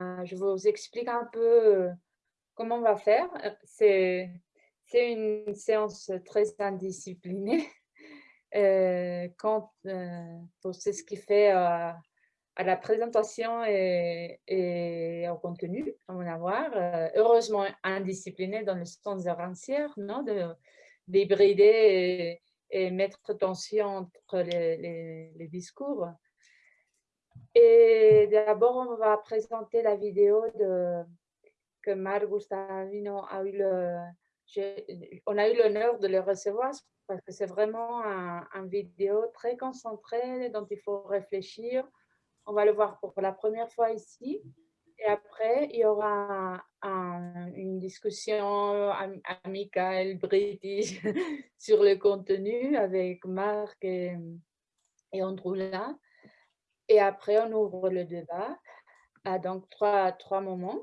je vous explique un peu comment on va faire. C'est une séance très indisciplinée. quand, c'est ce qui fait à la présentation et, au contenu, on va voir. heureusement indiscipliné dans le sens de rancière, non? de d'hybrider et, mettre tension entre les, discours. Et d'abord, on va présenter la vidéo que Mar Gustavino a eu on a eu l'honneur de le recevoir parce que c'est vraiment un, vidéo très concentré dont il faut réfléchir on va le voir pour la première fois ici. Et après, il y aura une discussion amicale, british, sur le contenu avec Marc et, et. Et après, on ouvre le débat à donc trois, trois moments.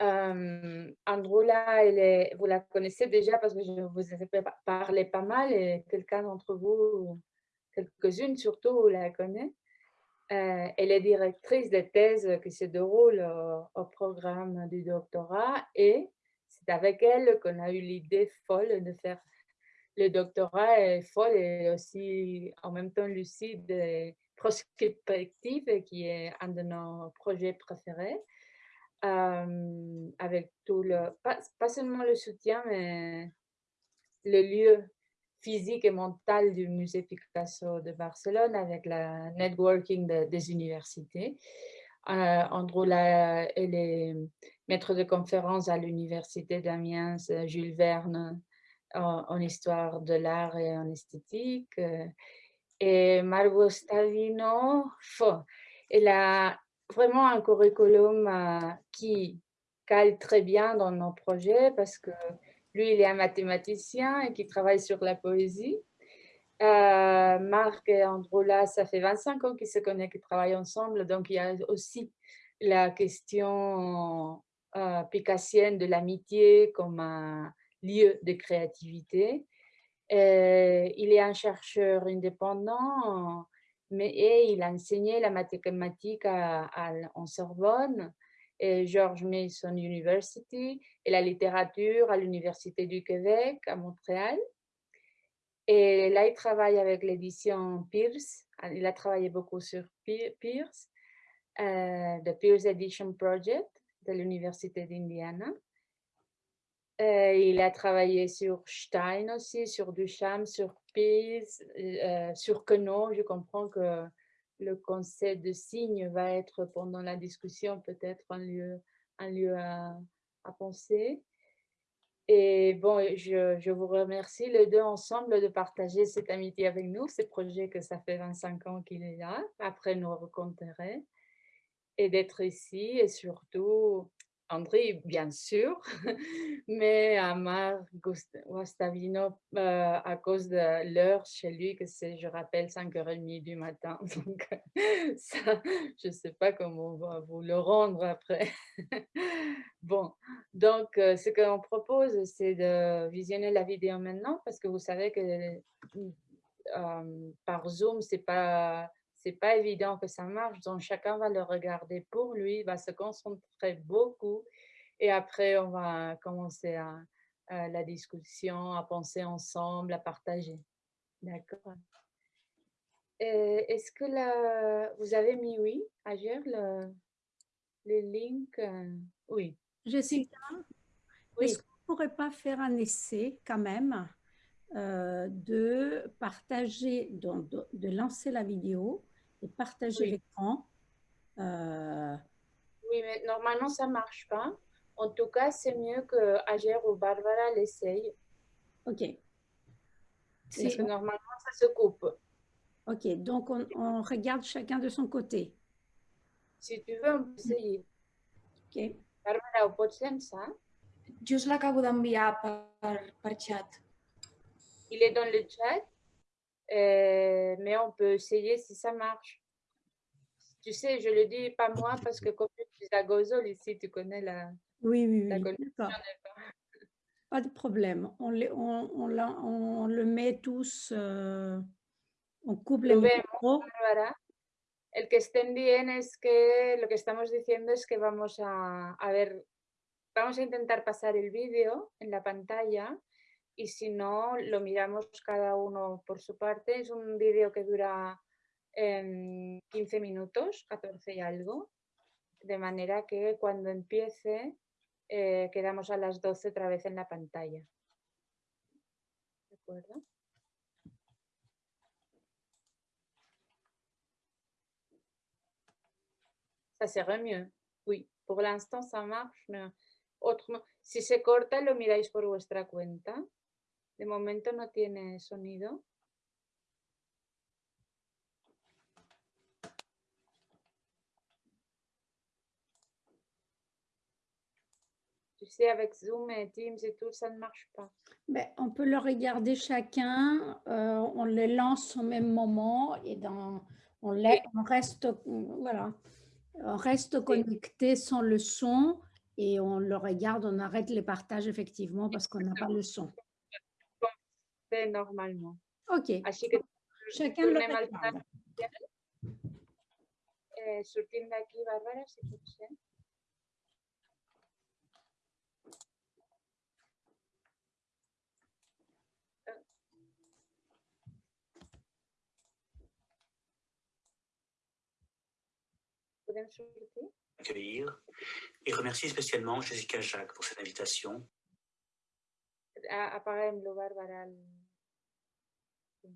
Euh, Androula, elle vous la connaissez déjà parce que je vous ai parlé pas mal et quelqu'un d'entre vous, quelques-unes surtout, la connaît. Euh, elle est directrice de thèse qui se déroule au, programme du doctorat et c'est avec elle qu'on a eu l'idée folle de faire le doctorat est folle et aussi en même temps lucide prospective qui est un de nos projets préférés. Euh, avec tout le, pas, pas, seulement le soutien, mais le lieu physique et mentale du musée Picasso de Barcelone avec la networking des universités. Euh, Androula, elle est maître de conférence à l'université d'Amiens, Jules Verne, en, histoire de l'art et en esthétique. Et Margot Stavino, elle a vraiment un curriculum euh, qui cale très bien dans nos projets parce que lui, il est un mathématicien et qui travaille sur la poésie. Euh, Marc et Androula, ça fait 25 ans qu'ils se connaissent, qu'ils travaillent ensemble. Donc, il y a aussi la question euh, picassienne de l'amitié comme un lieu de créativité. Euh, il est un chercheur indépendant, mais il a enseigné la mathématique en Sorbonne et George Mason University et la littérature à l'Université du Québec à Montréal. Et là, il travaille avec l'édition Pierce. Il a travaillé beaucoup sur Pierce, euh, the Pierce Edition Project de l'Université d'Indiana. Euh, il a travaillé sur Stein aussi, sur Duchamp, sur Pierce, euh, sur Queneau. Je comprends que le concept de signe va être pendant la discussion peut-être un lieu, un lieu à, penser. Et bon, je, je, vous remercie les deux ensemble de partager cette amitié avec nous, ce projet que ça fait 25 ans qu'il est là, après nous rencontrer, et d'être ici et surtout André, bien sûr, mais Amar Gustavino, euh, à cause de l'heure chez lui, que c'est, je rappelle, 5h30 du matin. Donc, ça, je ne sais pas comment on va vous le rendre après. bon, donc, euh, ce qu'on propose, c'est de visionner la vidéo maintenant, parce que vous savez que euh, par Zoom, c'est pas c'est pas évident que ça marche, donc chacun va le regarder pour lui, va se concentrer beaucoup et après on va commencer à, la discussion, à penser ensemble, à partager. D'accord. Est-ce que là, vous avez mis oui, Agir, le, le link euh, Oui. Jessica, oui. est-ce qu'on ne pourrait pas faire un essai quand même euh, de partager, de, de, lancer la vidéo et partager l'écran. Euh, oui, mais normalement, ça ne marche pas. En tout cas, c'est mieux que Ager ou Barbara l'essaye. OK. Parce que normalement, ça se coupe. OK, donc on, regarde chacun de son côté. Si tu veux, on peut essayer. OK. Barbara, ho pots ça Just l'acabo d'enviar per, per chat. Il est dans le chat? Euh, mais on peut essayer si ça marche. Tu sais, je le dis pas moi parce que comme je suis à Gozol ici, tu connais la, oui, oui, oui. Pas de problème. On, les, on, on, on, le met tous, euh, on coupe les micros. El que estén bien es que lo que estamos diciendo es que vamos a, a ver, vamos a intentar pasar el vídeo en la pantalla y si no, lo miramos cada uno por su parte. Es un vídeo que dura 15 minutos, 14 y algo, de manera que cuando empiece eh, quedamos a las 12 otra vez en la pantalla. ¿De acuerdo? Ça serait mieux. Oui, pour l'instant ça marche, si se corta lo miráis por vuestra cuenta. De momento no tiene sonido. Tu sais, avec Zoom et Teams et tout, ça ne marche pas. Ben, on peut le regarder chacun, euh, on les lance au même moment et dans, on, les, on reste, voilà, on reste connecté sans le son et on le regarde, on arrête les partages effectivement parce qu'on n'a pas le son. Normalement. Ok. Así que Chacun le. Eh, sortim d'aquí, Bàrbara, si pot ser. Podem sortir? accueillir et remercier spécialement Jessica Jacques pour cette invitation. A- Apaguem-lo, Bàrbara. El... Sí.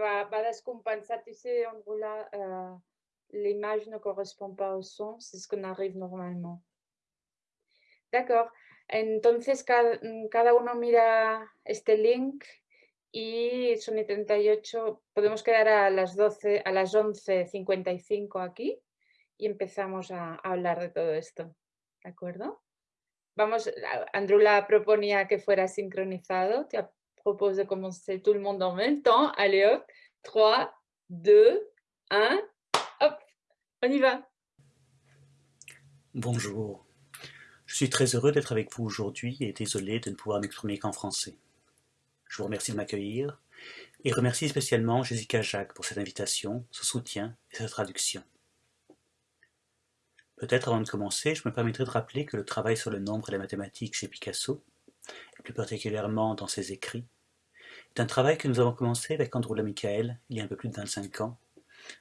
Va, va descompensar, tu sais, en roulant, euh, l'image ne correspond pas son, c'est ce qu'on arrive normalement. D'accord. Entonces, cada, cada uno mira este link y son y 38, podemos quedar a las 12, a las 11.55 aquí y empezamos a, a hablar de todo esto. ¿De acuerdo? Vamos, a- Andrula proponía que fuera sincronizado. Te propose de commencer tout le monde en même temps. Allez hop, 3, 2, 1, hop, on y va. Bonjour. Je suis très heureux d'être avec vous aujourd'hui et désolé de ne pouvoir m'exprimer qu'en français. Je vous remercie de m'accueillir et remercie spécialement Jessica Jacques pour cette invitation, ce soutien et sa traduction. Peut-être avant de commencer, je me permettrai de rappeler que le travail sur le nombre et la mathématique chez Picasso, et plus particulièrement dans ses écrits, est un travail que nous avons commencé avec Androula Michael il y a un peu plus de 25 ans,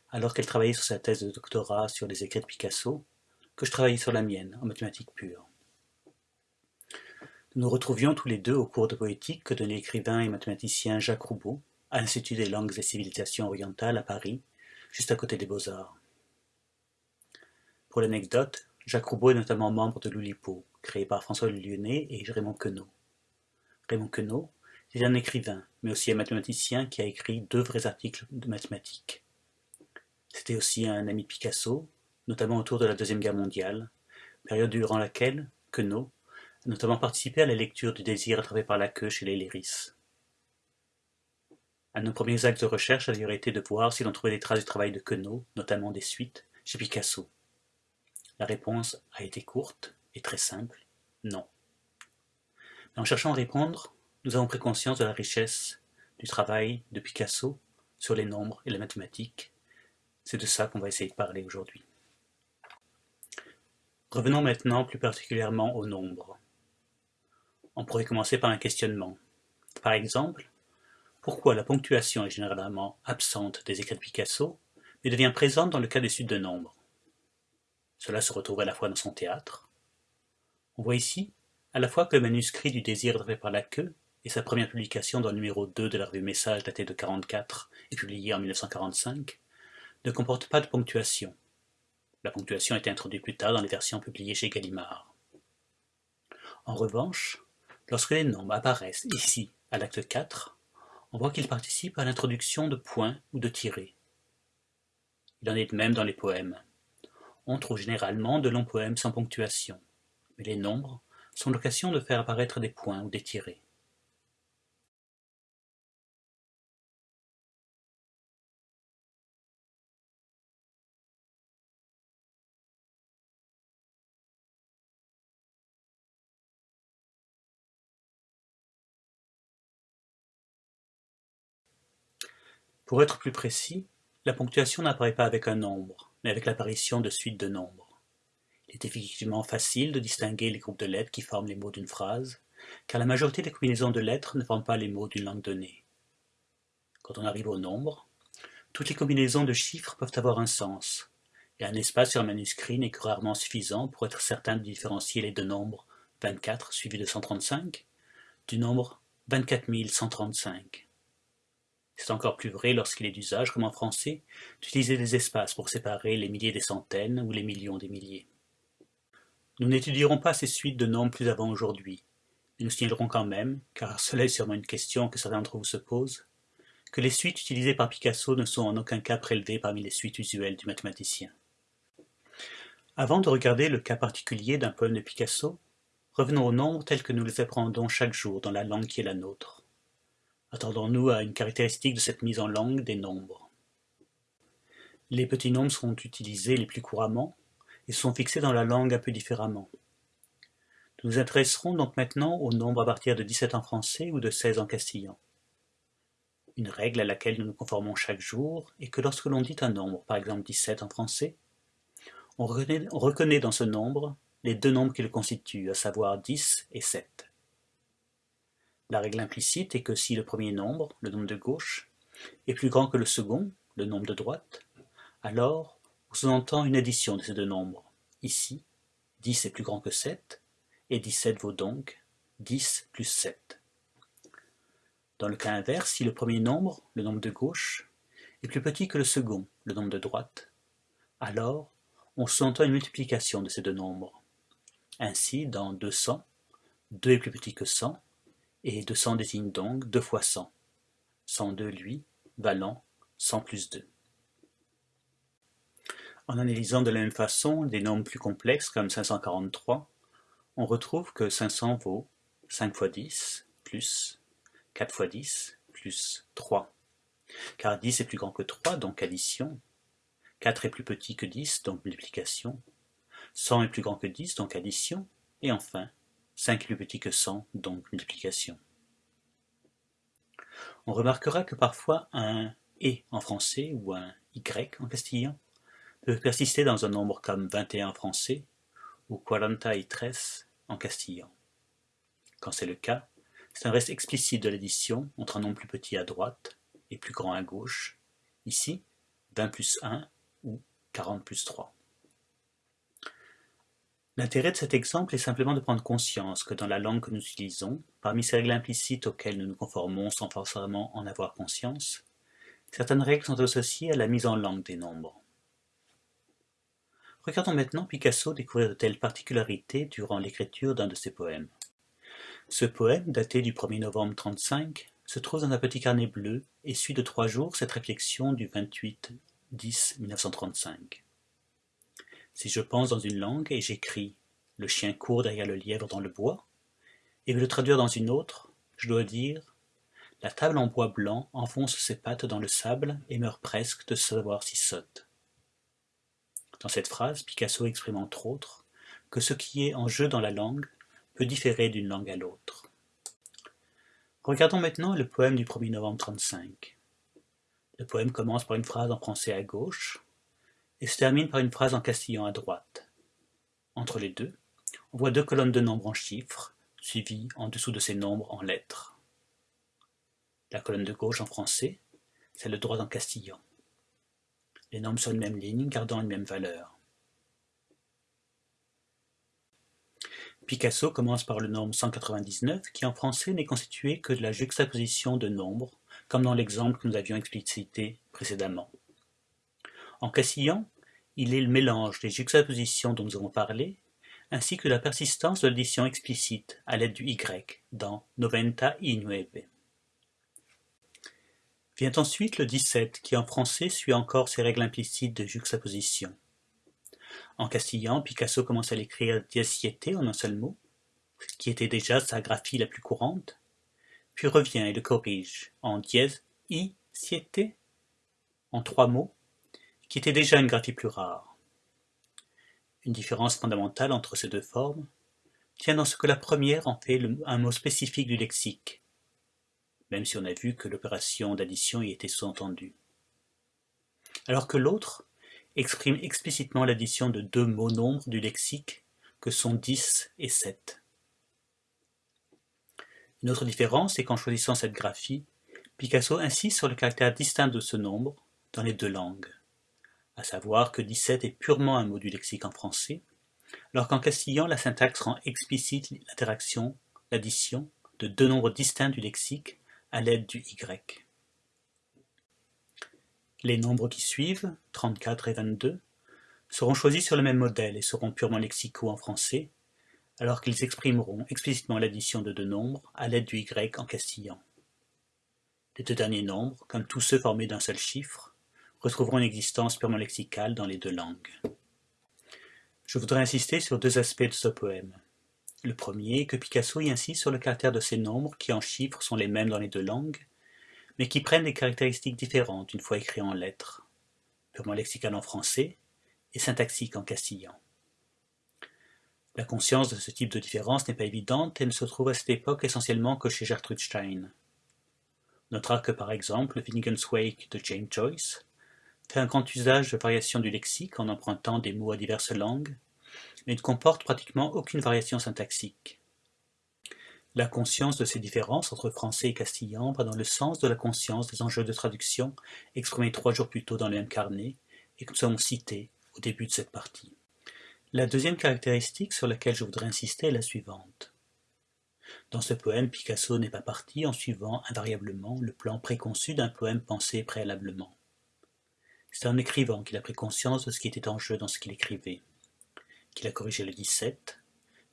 alors qu'elle travaillait sur sa thèse de doctorat sur les écrits de Picasso, que je travaillais sur la mienne, en mathématiques pures. Nous nous retrouvions tous les deux au cours de poétique que donnait l'écrivain et mathématicien Jacques Roubaud à l'Institut des langues et civilisations orientales à Paris, juste à côté des Beaux-Arts. Pour l'anecdote, Jacques Roubaud est notamment membre de l'Oulipo, créé par François Lyonnais et Raymond Queneau. Raymond Queneau est un écrivain, mais aussi un mathématicien qui a écrit deux vrais articles de mathématiques. C'était aussi un ami Picasso, notamment autour de la Deuxième Guerre mondiale, période durant laquelle Queneau a notamment participé à la lecture du désir attrapé par la queue chez les Léris. Un de nos premiers actes de recherche a d'ailleurs été de voir si l'on trouvait des traces du travail de Queneau, notamment des suites, chez Picasso. La réponse a été courte et très simple, non. Mais en cherchant à répondre, nous avons pris conscience de la richesse du travail de Picasso sur les nombres et la mathématique. C'est de ça qu'on va essayer de parler aujourd'hui. Revenons maintenant plus particulièrement aux nombres. On pourrait commencer par un questionnement. Par exemple, pourquoi la ponctuation est généralement absente des écrits de Picasso, mais devient présente dans le cas des suites de nombres? Cela se retrouve à la fois dans son théâtre. On voit ici à la fois que le manuscrit du désir attrapé par la queue et sa première publication dans le numéro 2 de la revue Message daté de 44 et publié en 1945 ne comportent pas de ponctuation. La ponctuation été introduite plus tard dans les versions publiées chez Gallimard. En revanche, lorsque les nombres apparaissent ici, à l'acte 4, on voit qu'ils participent à l'introduction de points ou de tirés. Il en est de même dans les poèmes. On trouve généralement de longs poèmes sans ponctuation, mais les nombres sont l'occasion de faire apparaître des points ou des tirés. Pour être plus précis, La ponctuation n'apparaît pas avec un nombre, mais avec l'apparition de suites de nombres. Il est effectivement facile de distinguer les groupes de lettres qui forment les mots d'une phrase, car la majorité des combinaisons de lettres ne forment pas les mots d'une langue donnée. Quand on arrive au nombre, toutes les combinaisons de chiffres peuvent avoir un sens, et un espace sur un manuscrit n'est que rarement suffisant pour être certain de différencier les deux nombres 24 suivi de 135 du nombre 24 135. C'est encore plus vrai lorsqu'il est d'usage, comme en français, d'utiliser des espaces pour séparer les milliers des centaines ou les millions des milliers. Nous n'étudierons pas ces suites de nombres plus avant aujourd'hui, mais nous signalerons quand même, car cela est sûrement une question que certains d'entre vous se posent, que les suites utilisées par Picasso ne sont en aucun cas prélevées parmi les suites usuelles du mathématicien. Avant de regarder le cas particulier d'un poème de Picasso, revenons aux nombres tels que nous les apprenons chaque jour dans la langue qui est la nôtre. Attendons-nous à une caractéristique de cette mise en langue des nombres. Les petits nombres sont utilisés les plus couramment et sont fixés dans la langue un peu différemment. Nous nous intéresserons donc maintenant aux nombres à partir de 17 en français ou de 16 en castillan. Une règle à laquelle nous nous conformons chaque jour est que lorsque l'on dit un nombre, par exemple 17 en français, on reconnaît, dans ce nombre les deux nombres qui le constituent, à savoir 10 et 7. La règle implicite est que si le premier nombre, le nombre de gauche, est plus grand que le second, le nombre de droite, alors on sous-entend une addition de ces deux nombres. Ici, 10 est plus grand que 7, et 17 vaut donc 10 plus 7. Dans le cas inverse, si le premier nombre, le nombre de gauche, est plus petit que le second, le nombre de droite, alors on sous-entend une multiplication de ces deux nombres. Ainsi, dans 200, 2 est plus petit que 100, et 200 désigne donc 2 fois 100. 102, lui, valant 100 plus 2. En analysant de la même façon des nombres plus complexes comme 543, on retrouve que 500 vaut 5 fois 10 plus 4 fois 10 plus 3. Car 10 est plus grand que 3, donc addition. 4 est plus petit que 10, donc multiplication. 100 est plus grand que 10, donc addition. Et enfin, 5 est plus petit que 100, donc multiplication. On remarquera que parfois un « et » en français ou un « y » en castillan peut persister dans un nombre comme 21 en français ou 43 en castillan. Quand c'est le cas, c'est un reste explicite de l'addition entre un nombre plus petit à droite et plus grand à gauche, ici 20 plus 1 ou 40 plus 3. L'intérêt de cet exemple est simplement de prendre conscience que dans la langue que nous utilisons, parmi ces règles implicites auxquelles nous nous conformons sans forcément en avoir conscience, certaines règles sont associées à la mise en langue des nombres. Regardons maintenant Picasso découvrir de telles particularités durant l'écriture d'un de ses poèmes. Ce poème, daté du 1er novembre 35, se trouve dans un petit carnet bleu et suit de trois jours cette réflexion du 28-10-1935. Si je pense dans une langue et j'écris « le chien court derrière le lièvre dans le bois » et veux le traduire dans une autre, je dois dire « la table en bois blanc enfonce ses pattes dans le sable et meurt presque de savoir si saute ». Dans cette phrase, Picasso exprime entre autres que ce qui est en jeu dans la langue peut différer d'une langue à l'autre. Regardons maintenant le poème du 1er novembre 35. Le poème commence par une phrase en français à gauche et se termine par une phrase en castillan à droite. Entre les deux, on voit deux colonnes de nombres en chiffres, suivies en dessous de ces nombres en lettres. La colonne de gauche en français, c'est le droit en castillan. Les nombres sur une même ligne, gardant une même valeur. Picasso commence par le nombre 199, qui en français n'est constitué que de la juxtaposition de nombres, comme dans l'exemple que nous avions explicité précédemment. En castillan, il est le mélange des juxtapositions dont nous avons parlé, ainsi que la persistance de l'addition explicite à l'aide du y dans Noventa y nueve. Vient ensuite le 17, qui en français suit encore ses règles implicites de juxtaposition. En castillan, Picasso commence à l'écrire dies en un seul mot, qui était déjà sa graphie la plus courante, puis revient et le corrige en dièse i siete en trois mots, qui était déjà une graphie plus rare. Une différence fondamentale entre ces deux formes tient dans ce que la première en fait un mot spécifique du lexique, même si on a vu que l'opération d'addition y était sous-entendue. alors que l'autre exprime explicitement l'addition de deux mots nombres du lexique que sont 10 et 7. Une autre différence est qu'en choisissant cette graphie, Picasso insiste sur le caractère distinct de ce nombre dans les deux langues, à savoir que 17 est purement un mot du lexique en français, alors qu'en castillan la syntaxe rend explicite l'interaction, l'addition, de deux nombres distincts du lexique à l'aide du y. Les nombres qui suivent, 34 et 22, seront choisis sur le même modèle et seront purement lexicaux en français, alors qu'ils exprimeront explicitement l'addition de deux nombres à l'aide du y en castillan. Les deux derniers nombres, comme tous ceux formés d'un seul chiffre, retrouveront une existence purement lexicale dans les deux langues. Je voudrais insister sur deux aspects de ce poème. Le premier est que Picasso y insiste sur le caractère de ces nombres qui en chiffres sont les mêmes dans les deux langues, mais qui prennent des caractéristiques différentes une fois écrits en lettres, purement lexicales en français et syntaxiques en castillan. La conscience de ce type de différence n'est pas évidente et ne se trouve à cette époque essentiellement que chez Gertrude Stein. On notera que par exemple Finnegan's Wake de James Joyce fait un grand usage de variations du lexique en empruntant des mots à diverses langues, mais ne comporte pratiquement aucune variation syntaxique. La conscience de ces différences entre français et castillan va dans le sens de la conscience des enjeux de traduction exprimés trois jours plus tôt dans le même carnet et que nous avons cités au début de cette partie. La deuxième caractéristique sur laquelle je voudrais insister est la suivante. Dans ce poème, Picasso n'est pas parti en suivant invariablement le plan préconçu d'un poème pensé préalablement. C'est un écrivain qu'il a pris conscience de ce qui était en jeu dans ce qu'il écrivait, qu'il a corrigé le 17,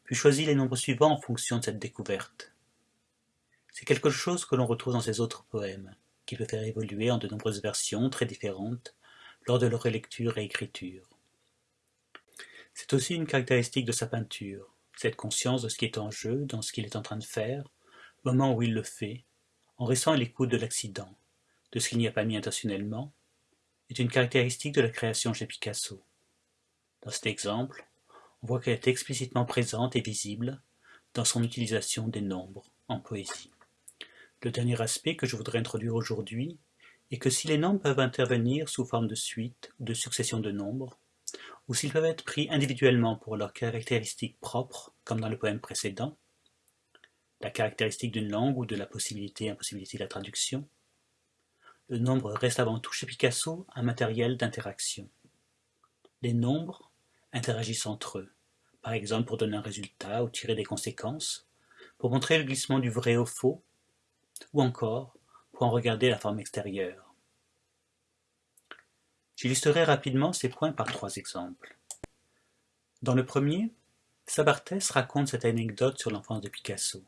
puis choisi les nombres suivants en fonction de cette découverte. C'est quelque chose que l'on retrouve dans ses autres poèmes, qu'il peut faire évoluer en de nombreuses versions très différentes lors de leur relecture et écriture. C'est aussi une caractéristique de sa peinture, cette conscience de ce qui est en jeu, dans ce qu'il est en train de faire, au moment où il le fait, en restant à l'écoute de l'accident, de ce qu'il n'y a pas mis intentionnellement, est une caractéristique de la création chez Picasso. Dans cet exemple, on voit qu'elle est explicitement présente et visible dans son utilisation des nombres en poésie. Le dernier aspect que je voudrais introduire aujourd'hui est que si les nombres peuvent intervenir sous forme de suite ou de succession de nombres, ou s'ils peuvent être pris individuellement pour leurs caractéristiques propres, comme dans le poème précédent, la caractéristique d'une langue ou de la possibilité et impossibilité de la traduction, le nombre reste avant tout chez Picasso un matériel d'interaction. Les nombres interagissent entre eux, par exemple pour donner un résultat ou tirer des conséquences, pour montrer le glissement du vrai au faux, ou encore pour en regarder la forme extérieure. J'illustrerai rapidement ces points par trois exemples. Dans le premier, Sabartès raconte cette anecdote sur l'enfance de Picasso.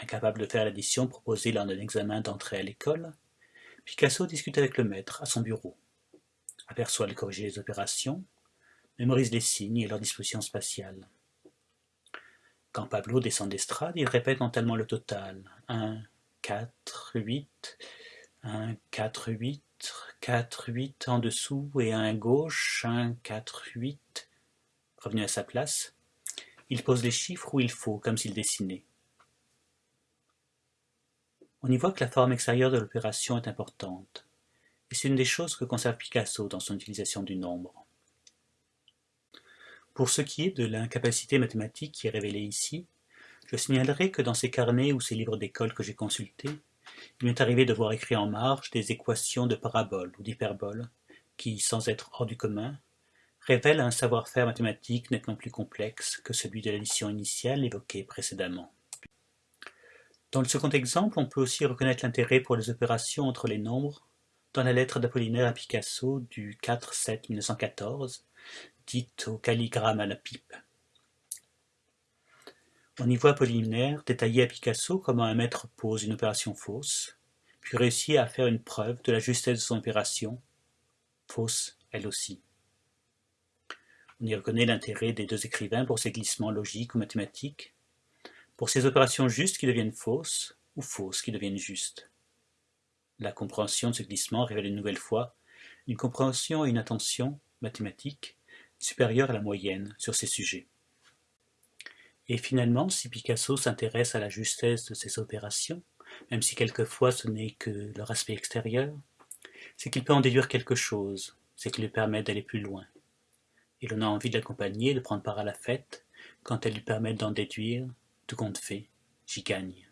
Incapable de faire l'addition proposée lors d'un examen d'entrée à l'école, Picasso discute avec le maître à son bureau, aperçoit le corriger les opérations mémorise les signes et leur disposition spatiale. Quand Pablo descend d'estrade, il répète mentalement le total. 1, 4, 8, 1, 4, 8, 4, 8 en dessous et 1 à gauche, 1, 4, 8. Revenu à sa place, il pose les chiffres où il faut, comme s'il dessinait. On y voit que la forme extérieure de l'opération est importante, et c'est une des choses que conserve Picasso dans son utilisation du nombre. Pour ce qui est de l'incapacité mathématique qui est révélée ici, je signalerai que dans ces carnets ou ces livres d'école que j'ai consultés, il m'est arrivé de voir écrit en marge des équations de paraboles ou d'hyperboles qui, sans être hors du commun, révèlent un savoir-faire mathématique nettement plus complexe que celui de l'addition initiale évoquée précédemment. Dans le second exemple, on peut aussi reconnaître l'intérêt pour les opérations entre les nombres dans la lettre d'Apollinaire à Picasso du 4-7-1914, dite au calligramme à la pipe. On y voit Apollinaire détailler à Picasso comment un maître pose une opération fausse, puis réussit à faire une preuve de la justesse de son opération, fausse elle aussi. On y reconnaît l'intérêt des deux écrivains pour ces glissements logiques ou mathématiques, pour ces opérations justes qui deviennent fausses ou fausses qui deviennent justes. La compréhension de ce glissement révèle une nouvelle fois une compréhension et une attention mathématique supérieure à la moyenne sur ces sujets. Et finalement, si Picasso s'intéresse à la justesse de ces opérations, même si quelquefois ce n'est que leur aspect extérieur, c'est qu'il peut en déduire quelque chose, c'est qu'il lui permet d'aller plus loin. Et l'on a envie de l'accompagner, de prendre part à la fête, quand elle lui permet d'en déduire, tout compte fait, j'y gagne.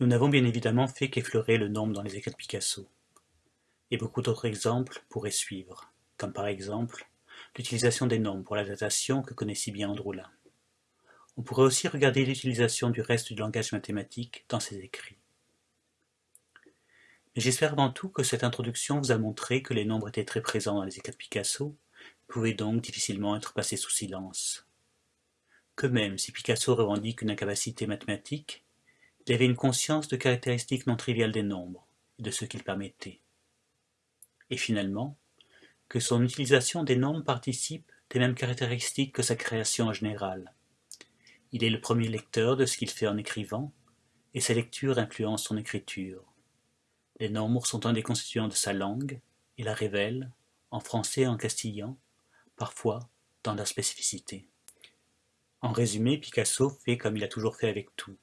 Nous n'avons bien évidemment fait qu'effleurer le nombre dans les écrits de Picasso. Et beaucoup d'autres exemples pourraient suivre, comme par exemple l'utilisation des nombres pour la datation que connaît si bien Androula. On pourrait aussi regarder l'utilisation du reste du langage mathématique dans ses écrits. Mais j'espère avant tout que cette introduction vous a montré que les nombres étaient très présents dans les écrits de Picasso, pouvaient donc difficilement être passés sous silence. Que même si Picasso revendique une incapacité mathématique, il avait une conscience de caractéristiques non triviales des nombres et de ce qu'ils permettaient. Et finalement, que son utilisation des nombres participe des mêmes caractéristiques que sa création en général. Il est le premier lecteur de ce qu'il fait en écrivant, et sa lecture influence son écriture. Les nombres sont un des constituants de sa langue, et la révèlent, en français et en castillan, parfois dans leur spécificité. En résumé, Picasso fait comme il a toujours fait avec tout.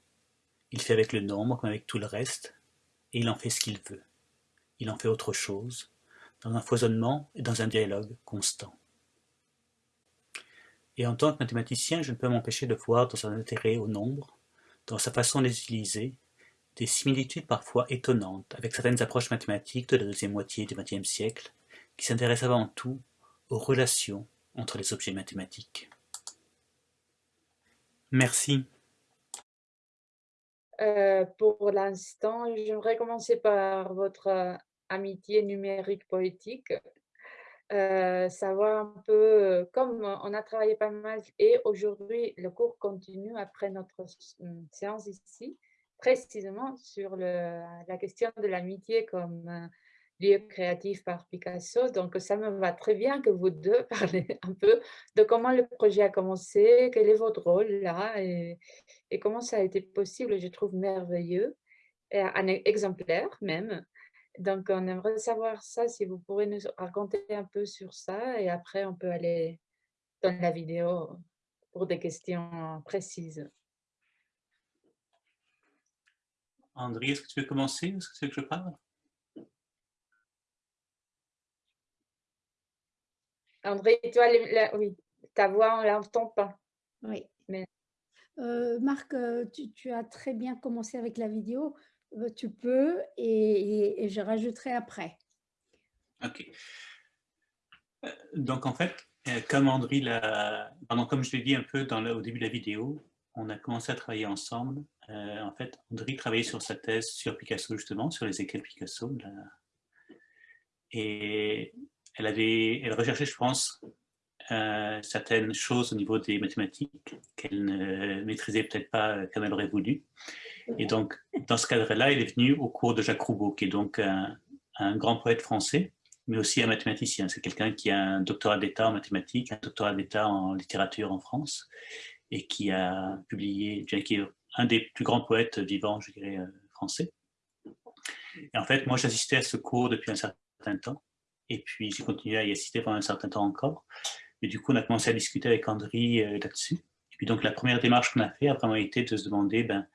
Il fait avec le nombre comme avec tout le reste, et il en fait ce qu'il veut. Il en fait autre chose, dans un foisonnement et dans un dialogue constant. Et en tant que mathématicien, je ne peux m'empêcher de voir dans son intérêt au nombre, dans sa façon de les utiliser, des similitudes parfois étonnantes avec certaines approches mathématiques de la deuxième moitié du XXe siècle, qui s'intéressent avant tout aux relations entre les objets mathématiques. Merci. Euh, pour l'instant, j'aimerais commencer par votre euh, amitié numérique poétique. Euh, savoir un peu, comme on a travaillé pas mal et aujourd'hui le cours continue après notre séance ici, précisément sur la question de l'amitié comme lieu créatif par Picasso. Donc, ça me va très bien que vous deux parlez un peu de comment le projet a commencé, quel est votre rôle là et, comment ça a été possible. Je trouve merveilleux, et un exemplaire même. Donc, on aimerait savoir ça, si vous pourrez nous raconter un peu sur ça et après, on peut aller dans la vidéo pour des questions précises. André, est-ce que tu veux commencer? Est-ce que c'est que je parle? André, toi, oui, ta voix, on ne l'entend pas. Oui. Mais... Euh, Marc, euh, tu, as très bien commencé avec la vidéo. Euh, tu peux et, je rajouterai après. Ok. Donc, en fait, comme André l'a... comme je l'ai dit un peu dans au début de la vidéo, on a commencé à travailler ensemble. en fait, André travaillait sur sa thèse sur Picasso, justement, sur les écrits de Picasso. Et elle, avait, elle recherchait, je pense, euh, certaines choses au niveau des mathématiques qu'elle ne maîtrisait peut-être pas comme elle aurait voulu. Et donc, dans ce cadre-là, elle est venue au cours de Jacques Roubaud, qui est donc un, grand poète français, mais aussi un mathématicien. C'est quelqu'un qui a un doctorat d'État en mathématiques, un doctorat d'État en littérature en France, et qui a publié, qui est un des plus grands poètes vivants, je dirais, euh, français. Et en fait, moi, j'assistais à ce cours depuis un certain temps, et puis, j'ai continué à y assister pendant un certain temps encore. Et du coup, on a commencé à discuter avec André euh, là-dessus. Et puis, donc, la première démarche qu'on a fait a vraiment été de se demander, ben,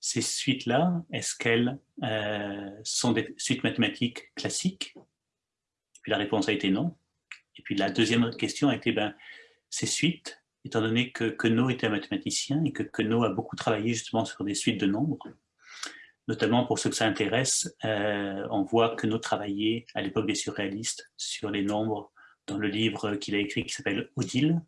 ces suites-là, est-ce qu'elles euh, sont des suites mathématiques classiques? Et puis, la réponse a été non. Et puis, la deuxième question a été, ben, ces suites, étant donné que Queneau était un mathématicien et que Queneau a beaucoup travaillé justement sur des suites de nombres, notamment pour ceux que ça intéresse, euh, on voit que nous travaillons à l'époque des surréalistes sur les nombres dans le livre qu'il a écrit qui s'appelle Odile.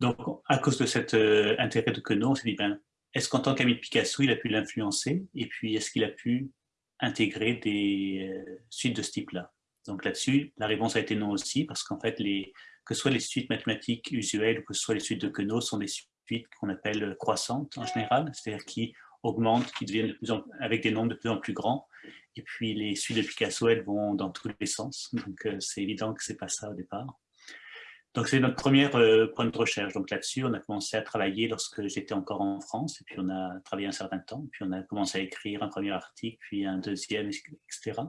Donc, à cause de cet euh, intérêt de Queneau, on s'est dit, ben, est-ce qu'en tant qu'ami de Picasso, il a pu l'influencer? Et puis, est-ce qu'il a pu intégrer des euh, suites de ce type-là? Donc là-dessus, la réponse a été non aussi, parce qu'en fait, les, que ce soit les suites mathématiques usuelles ou que ce soit les suites de Queneau, sont des suites qu'on appelle croissantes en général, c'est-à-dire qui augmentent, qui deviennent avec des nombres de plus en plus grands. Et puis les suites de Picasso, elles vont dans tous les sens. Donc euh, c'est évident que c'est pas ça au départ. Donc c'est notre première euh, point de recherche. Donc là-dessus, on a commencé à travailler lorsque j'étais encore en France, et puis on a travaillé un certain temps, puis on a commencé à écrire un premier article, puis un deuxième, etc.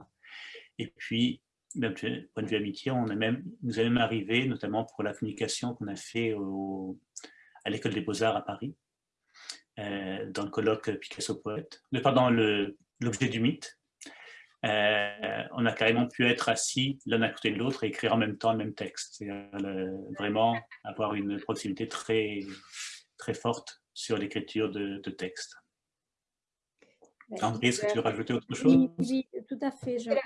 Et puis, d'un point de vue amitié, on est même, nous est même arrivé, notamment pour la communication qu'on a fait à l'école des beaux-arts à Paris, euh, dans le colloque Picasso Poète, le, pardon, le l'objet du mythe. Euh, on a carrément pu être assis l'un à côté de l'autre et écrire en même temps le même texte. C'est vraiment avoir une proximité très, très forte sur l'écriture de, de texte. André, est-ce que tu veux rajouter autre chose? oui, tout à fait. Je, euh,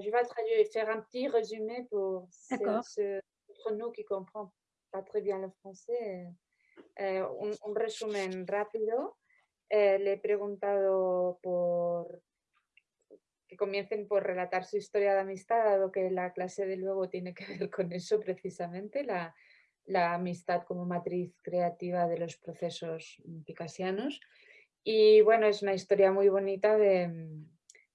je vais traduire, faire un petit résumé pour ce, ce nous qui ne comprend pas très bien le français. Eh, un, resumen rápido. Eh, le he preguntado por que comiencen por relatar su historia de amistad, dado que la clase de luego tiene que ver con eso precisamente, la, la amistad como matriz creativa de los procesos picasianos. Y bueno, es una historia muy bonita de,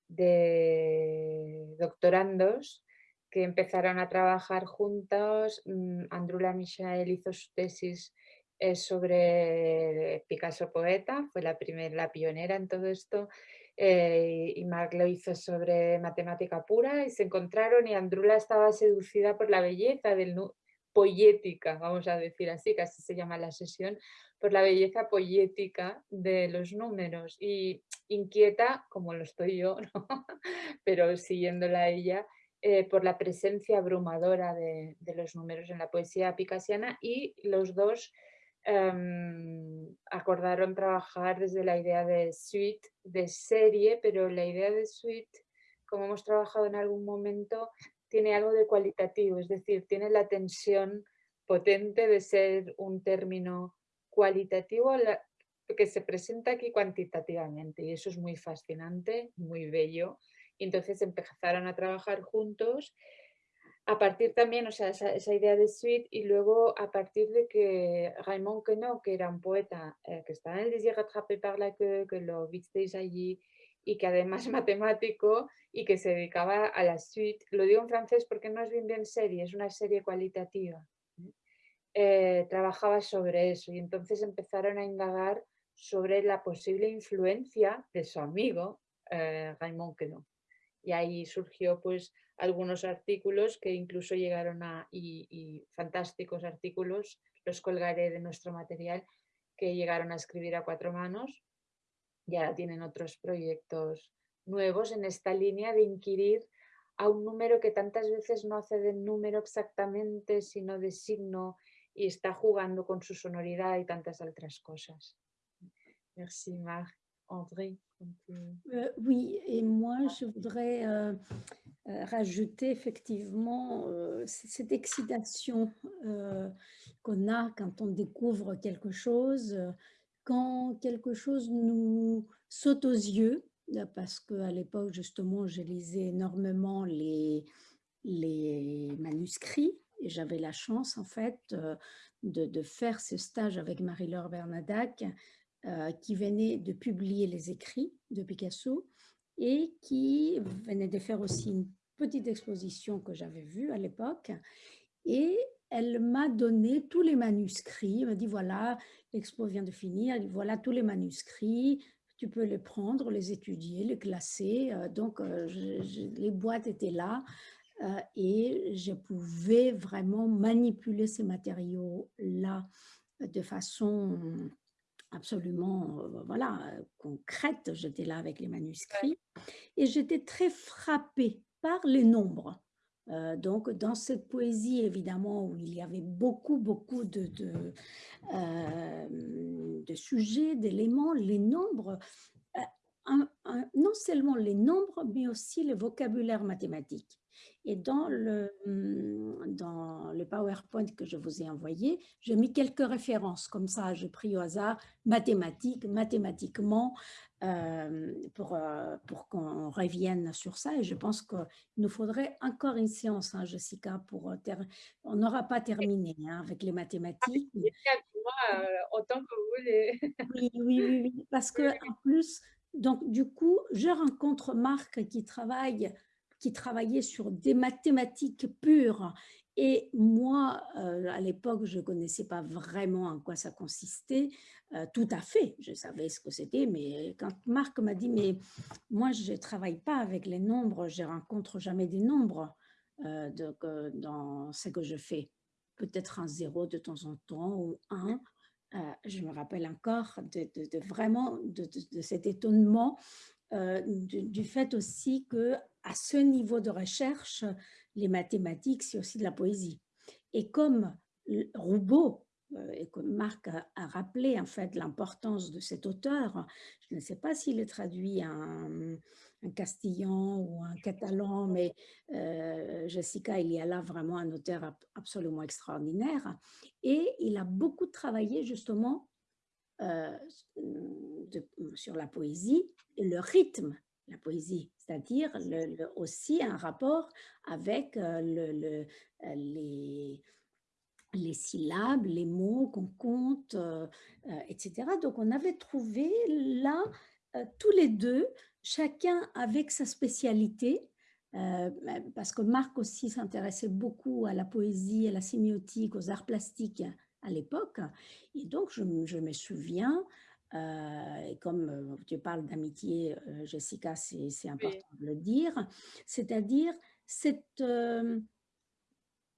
de doctorandos que empezaron a trabajar juntos. Mm, Andrula Michael hizo su tesis eh, sobre Picasso poeta, fue la primera, la pionera en todo esto, eh, y Marc lo hizo sobre matemática pura y se encontraron y Andrula estaba seducida por la belleza del poética, vamos a decir así, así se llama la sesión, por la belleza poética de los números y inquieta, como lo estoy yo, pero siguiéndola ella, eh, por la presencia abrumadora de, de, los números en la poesía picasiana y los dos um, acordaron trabajar desde la idea de suite, de serie, pero la idea de suite, como hemos trabajado en algún momento, tiene algo de cualitativo, es decir, tiene la tensión potente de ser un término cualitativo que se presenta aquí cuantitativamente y eso es muy fascinante, muy bello. Entonces empezaron a trabajar juntos a partir también, o sea, esa, idea de suite y luego a partir de que Raymond Queneau, que era un poeta eh, que estaba en el Désir rattrapé par la que lo visteis allí y que además matemático y que se dedicaba a la suite, lo digo en francés porque no es bien bien serie, es una serie cualitativa, eh, trabajaba sobre eso y entonces empezaron a indagar sobre la posible influencia de su amigo eh, Raymond Queneau. Y ahí surgió pues algunos artículos que incluso llegaron a, y, fantásticos artículos, los colgaré de nuestro material, que llegaron a escribir a cuatro manos. Ya tienen otros proyectos nuevos en esta línea de inquirir a un número que tantas veces no hace de número exactamente, sino de signo y está jugando con su sonoridad y tantas otras cosas. Merci Marc. André euh, Oui, et moi je voudrais euh, euh, rajouter effectivement cette excitation qu'on a quand on découvre quelque chose, quand quelque chose nous saute aux yeux, parce qu'à l'époque justement je lisais énormément les, les manuscrits et j'avais la chance en fait de, de, faire ce stage avec Marie-Laure Bernadac euh, qui venait de publier les écrits de Picasso et qui venait de faire aussi une petite exposition que j'avais vue à l'époque. Et elle m'a donné tous les manuscrits. Elle m'a dit, voilà, l'expo vient de finir. Voilà tous les manuscrits. Tu peux les prendre, les étudier, les classer. Euh, donc, euh, les boîtes étaient là. et je pouvais vraiment manipuler ces matériaux-là de façon absolument euh, voilà, concrète. J'étais là avec les manuscrits et j'étais très frappée par les nombres. Euh, donc, dans cette poésie, évidemment, où il y avait beaucoup, beaucoup de, de, euh, de sujets, d'éléments, les nombres, non seulement les nombres, mais aussi le vocabulaire mathématique. Et dans le, mmh, dans le PowerPoint que je vous ai envoyé, j'ai mis quelques références, comme ça, j'ai pris au hasard mathématiques, mathématiquement, euh, pour, euh, pour qu'on revienne sur ça. Et je pense qu'il nous faudrait encore une séance, hein, Jessica, pour euh, on n'aura pas terminé hein, avec les ah, mathématiques. Moi, autant que vous voulez. oui, oui, oui, oui, parce que en plus, donc du coup, je rencontre Marc qui travaille qui travaillait sur des mathématiques pures. Et moi, euh, à l'époque, je ne connaissais pas vraiment en quoi ça consistait. Euh, tout à fait, je savais ce que c'était, mais quand Marc m'a dit, mais moi, je ne travaille pas avec les nombres, je rencontre jamais des nombres euh, dans ce que je fais. Peut-être un zéro de temps en temps ou un, je me rappelle encore de, vraiment de, cet étonnement du, fait aussi que à ce niveau de recherche, les mathématiques, c'est aussi de la poésie. Et comme Roubaud euh, et comme Marc a, rappelé en fait l'importance de cet auteur, je ne sais pas s'il est traduit en, castillan ou un catalan, mais euh, Jessica, il y a là vraiment un auteur absolument extraordinaire. Et il a beaucoup travaillé justement euh, sur la poésie le rythme la poésie, c'est-à-dire aussi un rapport avec le, les, les syllabes, les mots qu'on compte, euh, euh, etc. Donc, on avait trouvé là, euh, tous les deux, chacun avec sa spécialité, parce que Marc aussi s'intéressait beaucoup à la poésie, à la sémiotique, aux arts plastiques à l'époque. Et donc, je, me souviens, et comme tu parles d'amitié, Jessica, c'est important de le dire, c'est-à-dire cette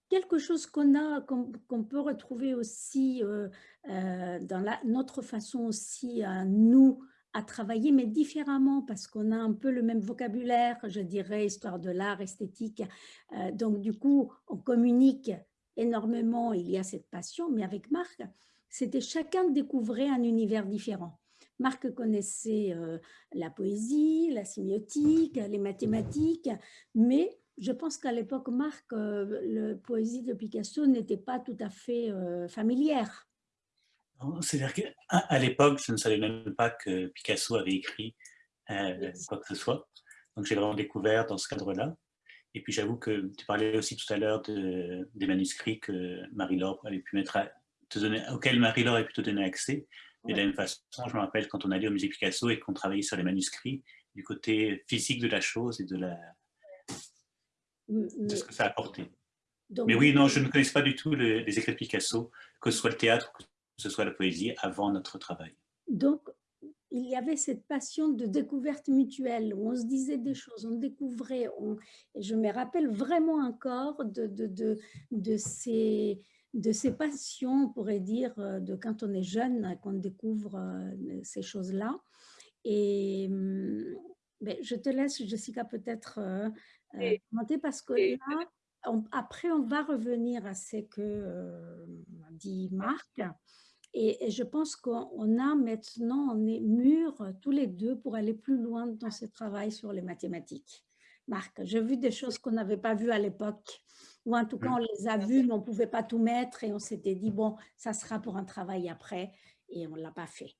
quelque chose qu'on a, qu'on peut retrouver aussi euh, euh, dans la, notre façon aussi à nous à travailler, mais différemment parce qu'on a un peu le même vocabulaire, je dirais, histoire de l'art, esthétique. Euh, donc, du coup, on communique énormément, il y a cette passion, mais avec Marc, c'était chacun découvrait un univers différent. Marc connaissait la poésie, la sémiotique, les mathématiques, mais je pense qu'à l'époque, Marc, euh, la poésie de Picasso n'était pas tout à fait euh, familière. C'est-à-dire qu'à l'époque, je ne savais même pas que Picasso avait écrit euh, quoi que ce soit. Donc j'ai vraiment découvert dans ce cadre-là. Et puis j'avoue que tu parlais aussi tout à l'heure de, des manuscrits que Marie-Laure avait pu mettre à, te donner, auxquels Marie-Laure pu te donner accès. Mais de la même façon, je me rappelle quand on allait au musée Picasso et qu'on travaillait sur les manuscrits, du côté physique de la chose et de la, de ce que ça a apporté. mais oui, non, je ne connais pas du tout les, écrits de Picasso, que ce soit le théâtre, que ce soit la poésie, avant notre travail. Donc, il y avait cette passion de découverte mutuelle, où on se disait des choses, on découvrait, et je me rappelle vraiment encore de, de, de, de, ces, de ces passions, on pourrait dire, de quand on est jeune, qu'on découvre euh, ces choses-là. Et hum, ben, je te laisse, Jessica, peut-être euh, euh, parce que là, après, on va revenir à ce que euh, dit Marc. Et, je pense qu'on a maintenant, on est mûrs tous les deux pour aller plus loin dans ce travail sur les mathématiques. Marc, j'ai vu des choses qu'on n'avait pas vues à l'époque, ou en tout cas, on les a vues, mais on ne pouvait pas tout mettre et on s'était dit, bon, ça sera pour un travail après, et on ne l'a pas fait.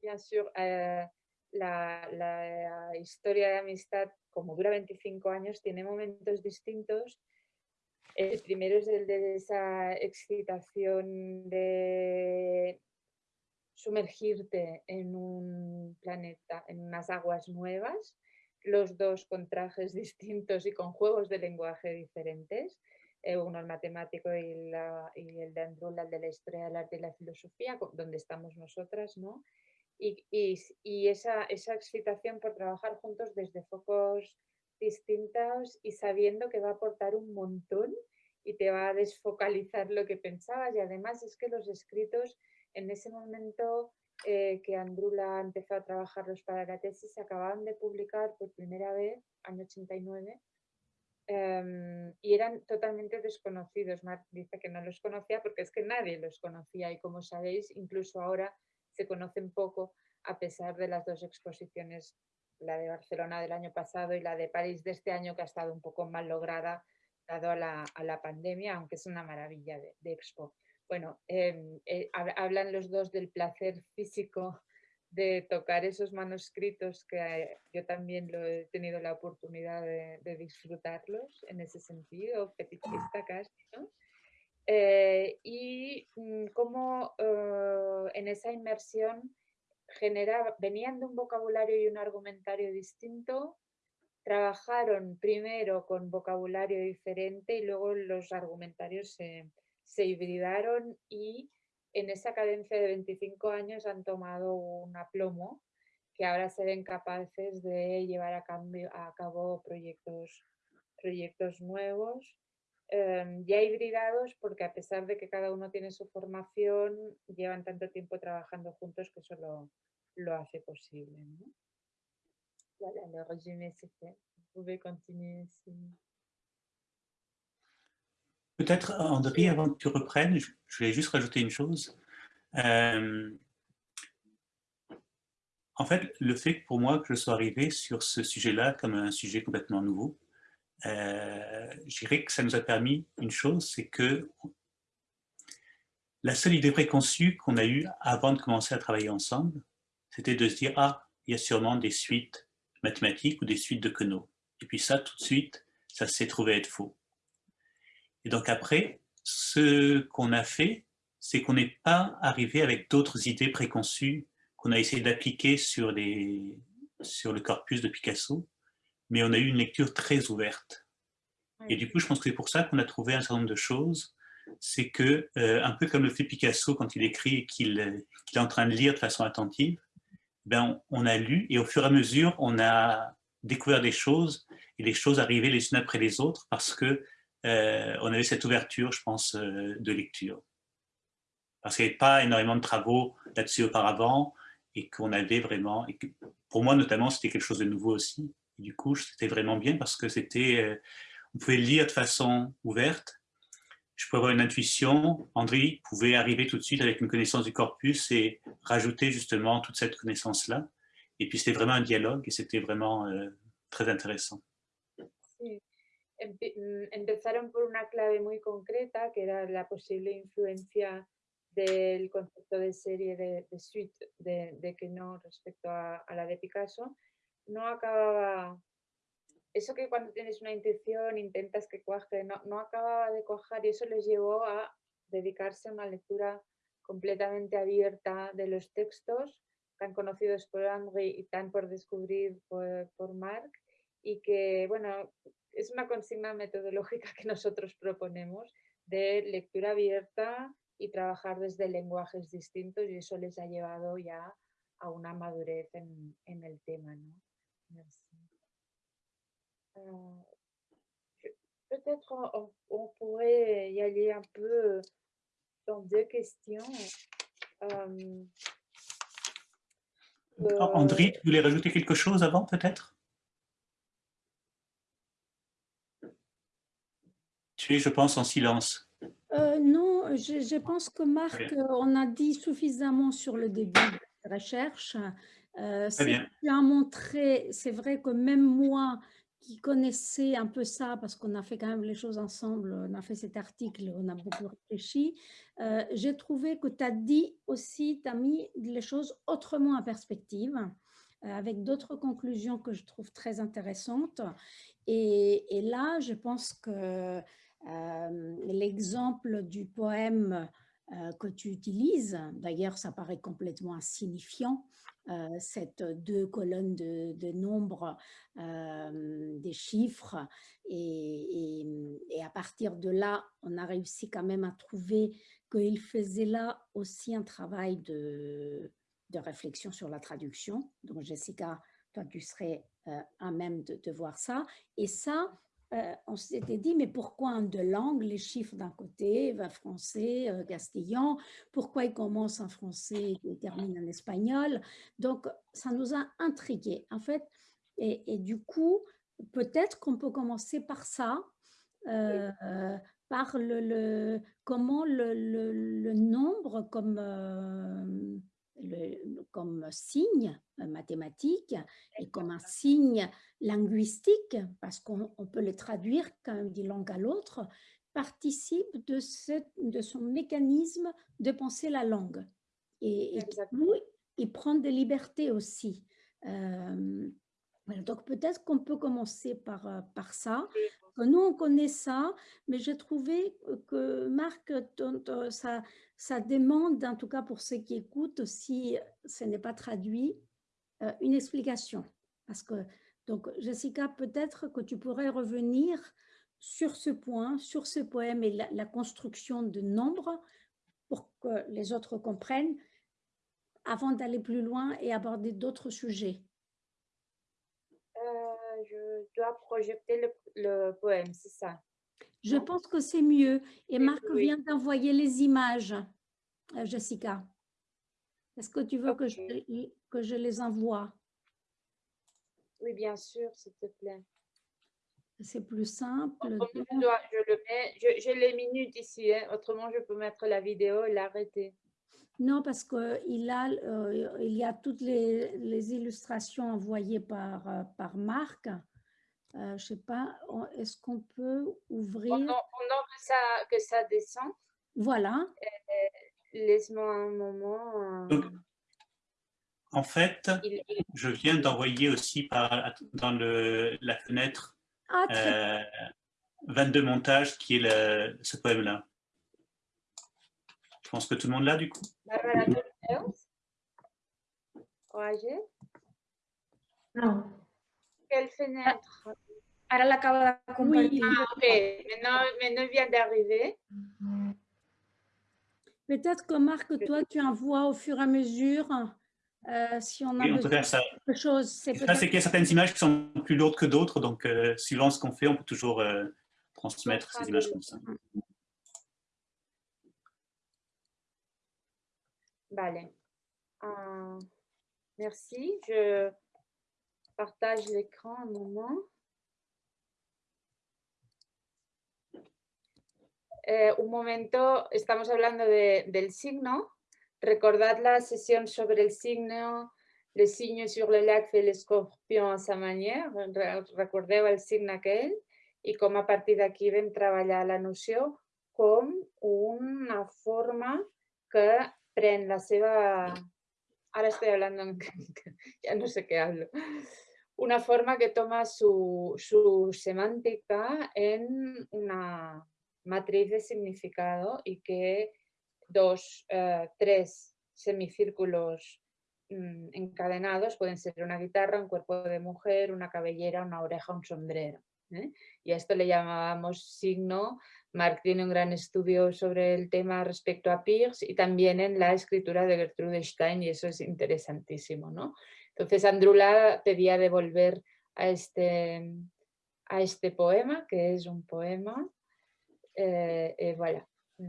Bien sûr, euh, la, la, historia de amistad como dura 25 años, tiene momentos distintos. El primero es el de esa excitación de sumergirte en un planeta, en unas aguas nuevas, los dos con trajes distintos y con juegos de lenguaje diferentes, eh, uno el matemático y, y el de Andrula, el de la historia del arte y la filosofía, donde estamos nosotras, ¿no? y, esa, esa, excitación por trabajar juntos desde focos distintos y sabiendo que va a aportar un montón y te va a desfocalizar lo que pensabas. Y además es que los escritos en ese momento eh, que Andrula empezó a trabajarlos para la tesis se acababan de publicar por primera vez, año 89, em, y eran totalmente desconocidos. Mark dice que no los conocía porque es que nadie los conocía y como sabéis, incluso ahora se conocen poco a pesar de las dos exposiciones, la de Barcelona del año pasado y la de París de este año, que ha estado un poco mal lograda dado a la, pandemia, aunque es una maravilla de, expo. Bueno, em, eh, hablan los dos del placer físico de tocar esos manuscritos que eh, yo también lo he tenido la oportunidad de, disfrutarlos en ese sentido, fetichista casi, eh, y mm, cómo en esa inmersión venían de un vocabulario y un argumentario distinto, trabajaron primero con vocabulario diferente y luego los argumentarios se, se hibridaron y en esa cadencia de 25 años han tomado un aplomo que ahora se ven capaces de llevar a, cambio, a cabo proyectos, proyectos nuevos em, ya hibridados porque a pesar de que cada uno tiene su formación, llevan tanto tiempo trabajando juntos que eso lo, lo hace posible. ¿no? Voilà, le résumé c'est. Peut-être, André, avant que tu reprennes, je voulais juste rajouter une chose. Euh, en fait, le fait pour moi que je sois arrivé sur ce sujet-là comme un sujet complètement nouveau, euh, je dirais que ça nous a permis une chose, c'est que la seule idée préconçue qu'on a eue avant de commencer à travailler ensemble, c'était de se dire « Ah, il y a sûrement des suites mathématiques ou des suites de Queneau. » Et puis ça, tout de suite, ça s'est trouvé être faux. Et donc après, ce qu'on a fait, c'est qu'on n'est pas arrivé avec d'autres idées préconçues qu'on a essayé d'appliquer sur, sur le corpus de Picasso, mais on a eu une lecture très ouverte. Et du coup, je pense que c'est pour ça qu'on a trouvé un certain nombre de choses. C'est que, euh, un peu comme le fait Picasso quand il écrit et qu'il est en train de lire de façon attentive, ben on, a lu et au fur et à mesure, on a découvert des choses et les choses arrivaient les unes après les autres parce que euh, on avait cette ouverture, je pense, euh, de lecture. Parce qu'il n'y avait pas énormément de travaux là-dessus auparavant et qu'on avait vraiment, et que pour moi notamment, c'était quelque chose de nouveau aussi. Du coup, c'était vraiment bien parce que c'était, euh, on pouvait lire de façon ouverte. Je pouvais avoir une intuition. André pouvait arriver tout de suite avec une connaissance du corpus et rajouter justement toute cette connaissance-là. Et puis c'était vraiment un dialogue et c'était vraiment très intéressant. Sí. Empezaron por una clave muy concreta, que era la posible influencia del concepto de serie de, suite de, de, que no respecto a, la de Picasso, no acababa, eso que cuando tienes una intuición intentas que cuaje, no, no acababa de cuajar y eso les llevó a dedicarse a una lectura completamente abierta de los textos, tan conocidos por André y tan por descubrir por, por Marc, y que, bueno, es una consigna metodológica que nosotros proponemos de lectura abierta, y trabajar desde lenguajes distintos y eso les ha llevado ya a una madurez en, en el tema. ¿no? Uh, Peut-être on, on, pourrait y aller un peu dans deux questions. Um, André, tu voulais rajouter quelque chose avant peut-être Tu es, je pense, en silence. Euh, non, je, pense que Marc, euh, on a dit suffisamment sur le début de la recherche. Euh, c'est montré, c'est vrai que même moi qui connaissais un peu ça, parce qu'on a fait quand même les choses ensemble, on a fait cet article, on a beaucoup réfléchi, euh, j'ai trouvé que tu as dit aussi, tu as mis les choses autrement en perspective, avec d'autres conclusions que je trouve très intéressantes. Et, et là, je pense que euh, l'exemple du poème euh, que tu utilises, d'ailleurs ça paraît complètement insignifiant, euh, cette deux colonnes de, nombres, des chiffres, et, à partir de là, on a réussi quand même à trouver qu'il faisait là aussi un travail de, de, réflexion sur la traduction. Donc Jessica, toi tu serais à même de voir ça. Et ça, euh, on s'était dit, mais pourquoi en deux langues, les chiffres d'un côté, va français, euh, castillan, pourquoi ils commencent en français et terminent en espagnol? Donc, ça nous a intrigués, en fait. Et, du coup, peut-être qu'on peut commencer par ça, euh, par le, comment le, nombre comme comme signe mathématique et comme un signe linguistique, parce qu'on peut le traduire quand même d'une langue à l'autre, participe de, ce, de son mécanisme de penser la langue. Et, et il prend des libertés aussi. Euh, donc peut-être qu'on peut commencer par, euh, par ça. Nous, on connaît ça, mais j'ai trouvé que Marc, ça, ça demande, en tout cas pour ceux qui écoutent, si ce n'est pas traduit, euh, une explication. Parce que, donc Jessica, peut-être que tu pourrais revenir sur ce point, sur ce poème et la, construction de nombres pour que les autres comprennent avant d'aller plus loin et aborder d'autres sujets. Je dois projeter le, poème, c'est ça Je pense que c'est mieux. Et Marc oui. vient d'envoyer les images, euh, Jessica. Est-ce que tu veux que, je, Ok. que je les envoie? Oui, bien sûr, s'il te plaît. C'est plus simple. Je, donc- dois- je le mets, je- j'ai les minutes ici, hein, autrement je peux mettre la vidéo et l'arrêter. Non, parce qu'il a, euh, il y a toutes les, les illustrations envoyées par, euh, par Marc. Euh, je ne sais pas, on- est-ce qu'on peut ouvrir? Pendant, pendant que, ça, que ça descend, Voilà. laisse-moi un moment. euh, Donc, en fait, il- il- je viens d'envoyer aussi par, dans le, la fenêtre Ah, très euh, 22 montages qui est le, ce poème-là. Je pense que tout le monde l'a du coup? Bárbara, ¿tú lo ves? Oye, No. quelle fenêtre? Ara l'acaba de compartir. Ah, ok, maintenant, vient d'arriver. Peut-être que Marc, toi, tu envoies au fur et à mesure euh, si on a Oui, on peut faire ça. quelque chose. C'est qu'il y a certaines images qui sont plus lourdes que d'autres, donc euh, suivant ce qu'on fait, on peut toujours euh, transmettre ces images comme ça. Vale. Ah, merci. Je partage l'écran un moment. Eh, un momento, estamos hablando de- del signo. Recordad la sesión sobre el signo, le signe sur le lac fait l'escorpion a sa manière. Re- Recordeu el signe aquell i com a partir d'aquí vam treballar la noció com una forma que pren la seva... Ahora estoy hablando, ya no sé qué hablo. Una forma que toma su, su semántica en una matriz de significado y que dos, eh, tres semicírculos mm, encadenados pueden ser una guitarra, un cuerpo de mujer, una cabellera, una oreja, un sombrero. ¿eh? Y a esto le llamábamos signo. Marc tiene un gran estudio sobre el tema respecto a Pierce y también en la escritura de Gertrude Stein y eso es interesantísimo. ¿no? Entonces Andrula pedía devolver a este, a este poema, que es un poema. Euh, et voilà, Euh,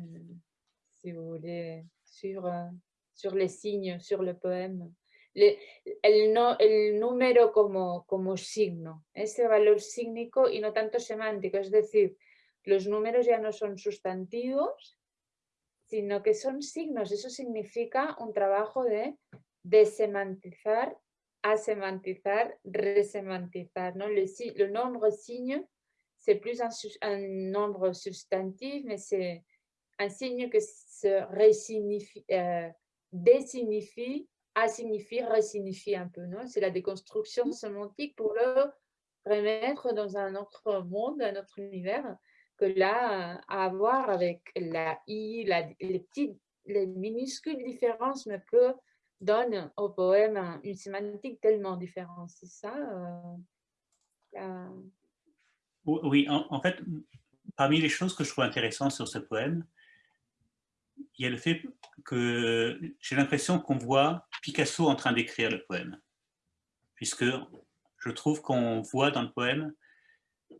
si vous voulez, sur, euh, sur les signes, sur le poème. Le- el, no, el número como, como signo, ese valor sígnico y no tanto semántico, es decir, los números ya no son sustantivos, sino que son signos. Eso significa un trabajo de desemantizar, asemantizar, resemantizar. ¿no? Le, le nombre signe, c'est plus un, un nombre substantif, mais c'est un signe que se resignifie, euh, désignifie, assignifie, resignifie un peu. C'est la déconstruction sémantique pour le remettre dans un autre monde, un autre univers, que là, à voir avec la i, les petites, les minuscules différences, mais que donne au poème un- une sémantique tellement différente. C'est ça euh, Oui, en fait, parmi les choses que je trouve intéressantes sur ce poème, il y a le fait que j'ai l'impression qu'on voit Picasso en train d'écrire le poème, puisque je trouve qu'on voit dans le poème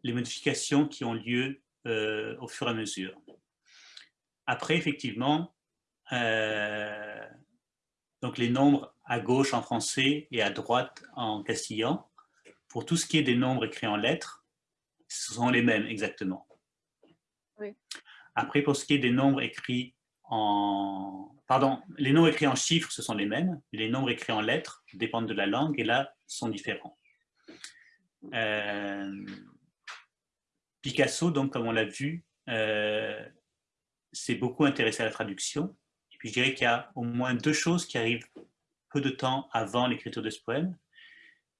les modifications qui ont lieu euh, au fur et à mesure. Après, effectivement, euh, donc les nombres à gauche en français et à droite en castillan, pour tout ce qui est des nombres écrits en lettres, ce sont les mêmes exactement. Oui. Après, pour ce qui est des nombres écrits en... Pardon, les nombres écrits en chiffres, ce sont les mêmes. Les nombres écrits en lettres dépendent de la langue et là, sont différents. Euh, Picasso, donc, comme on l'a vu, euh, s'est beaucoup intéressé à la traduction. Et puis, je dirais qu'il y a au moins deux choses qui arrivent peu de temps avant l'écriture de ce poème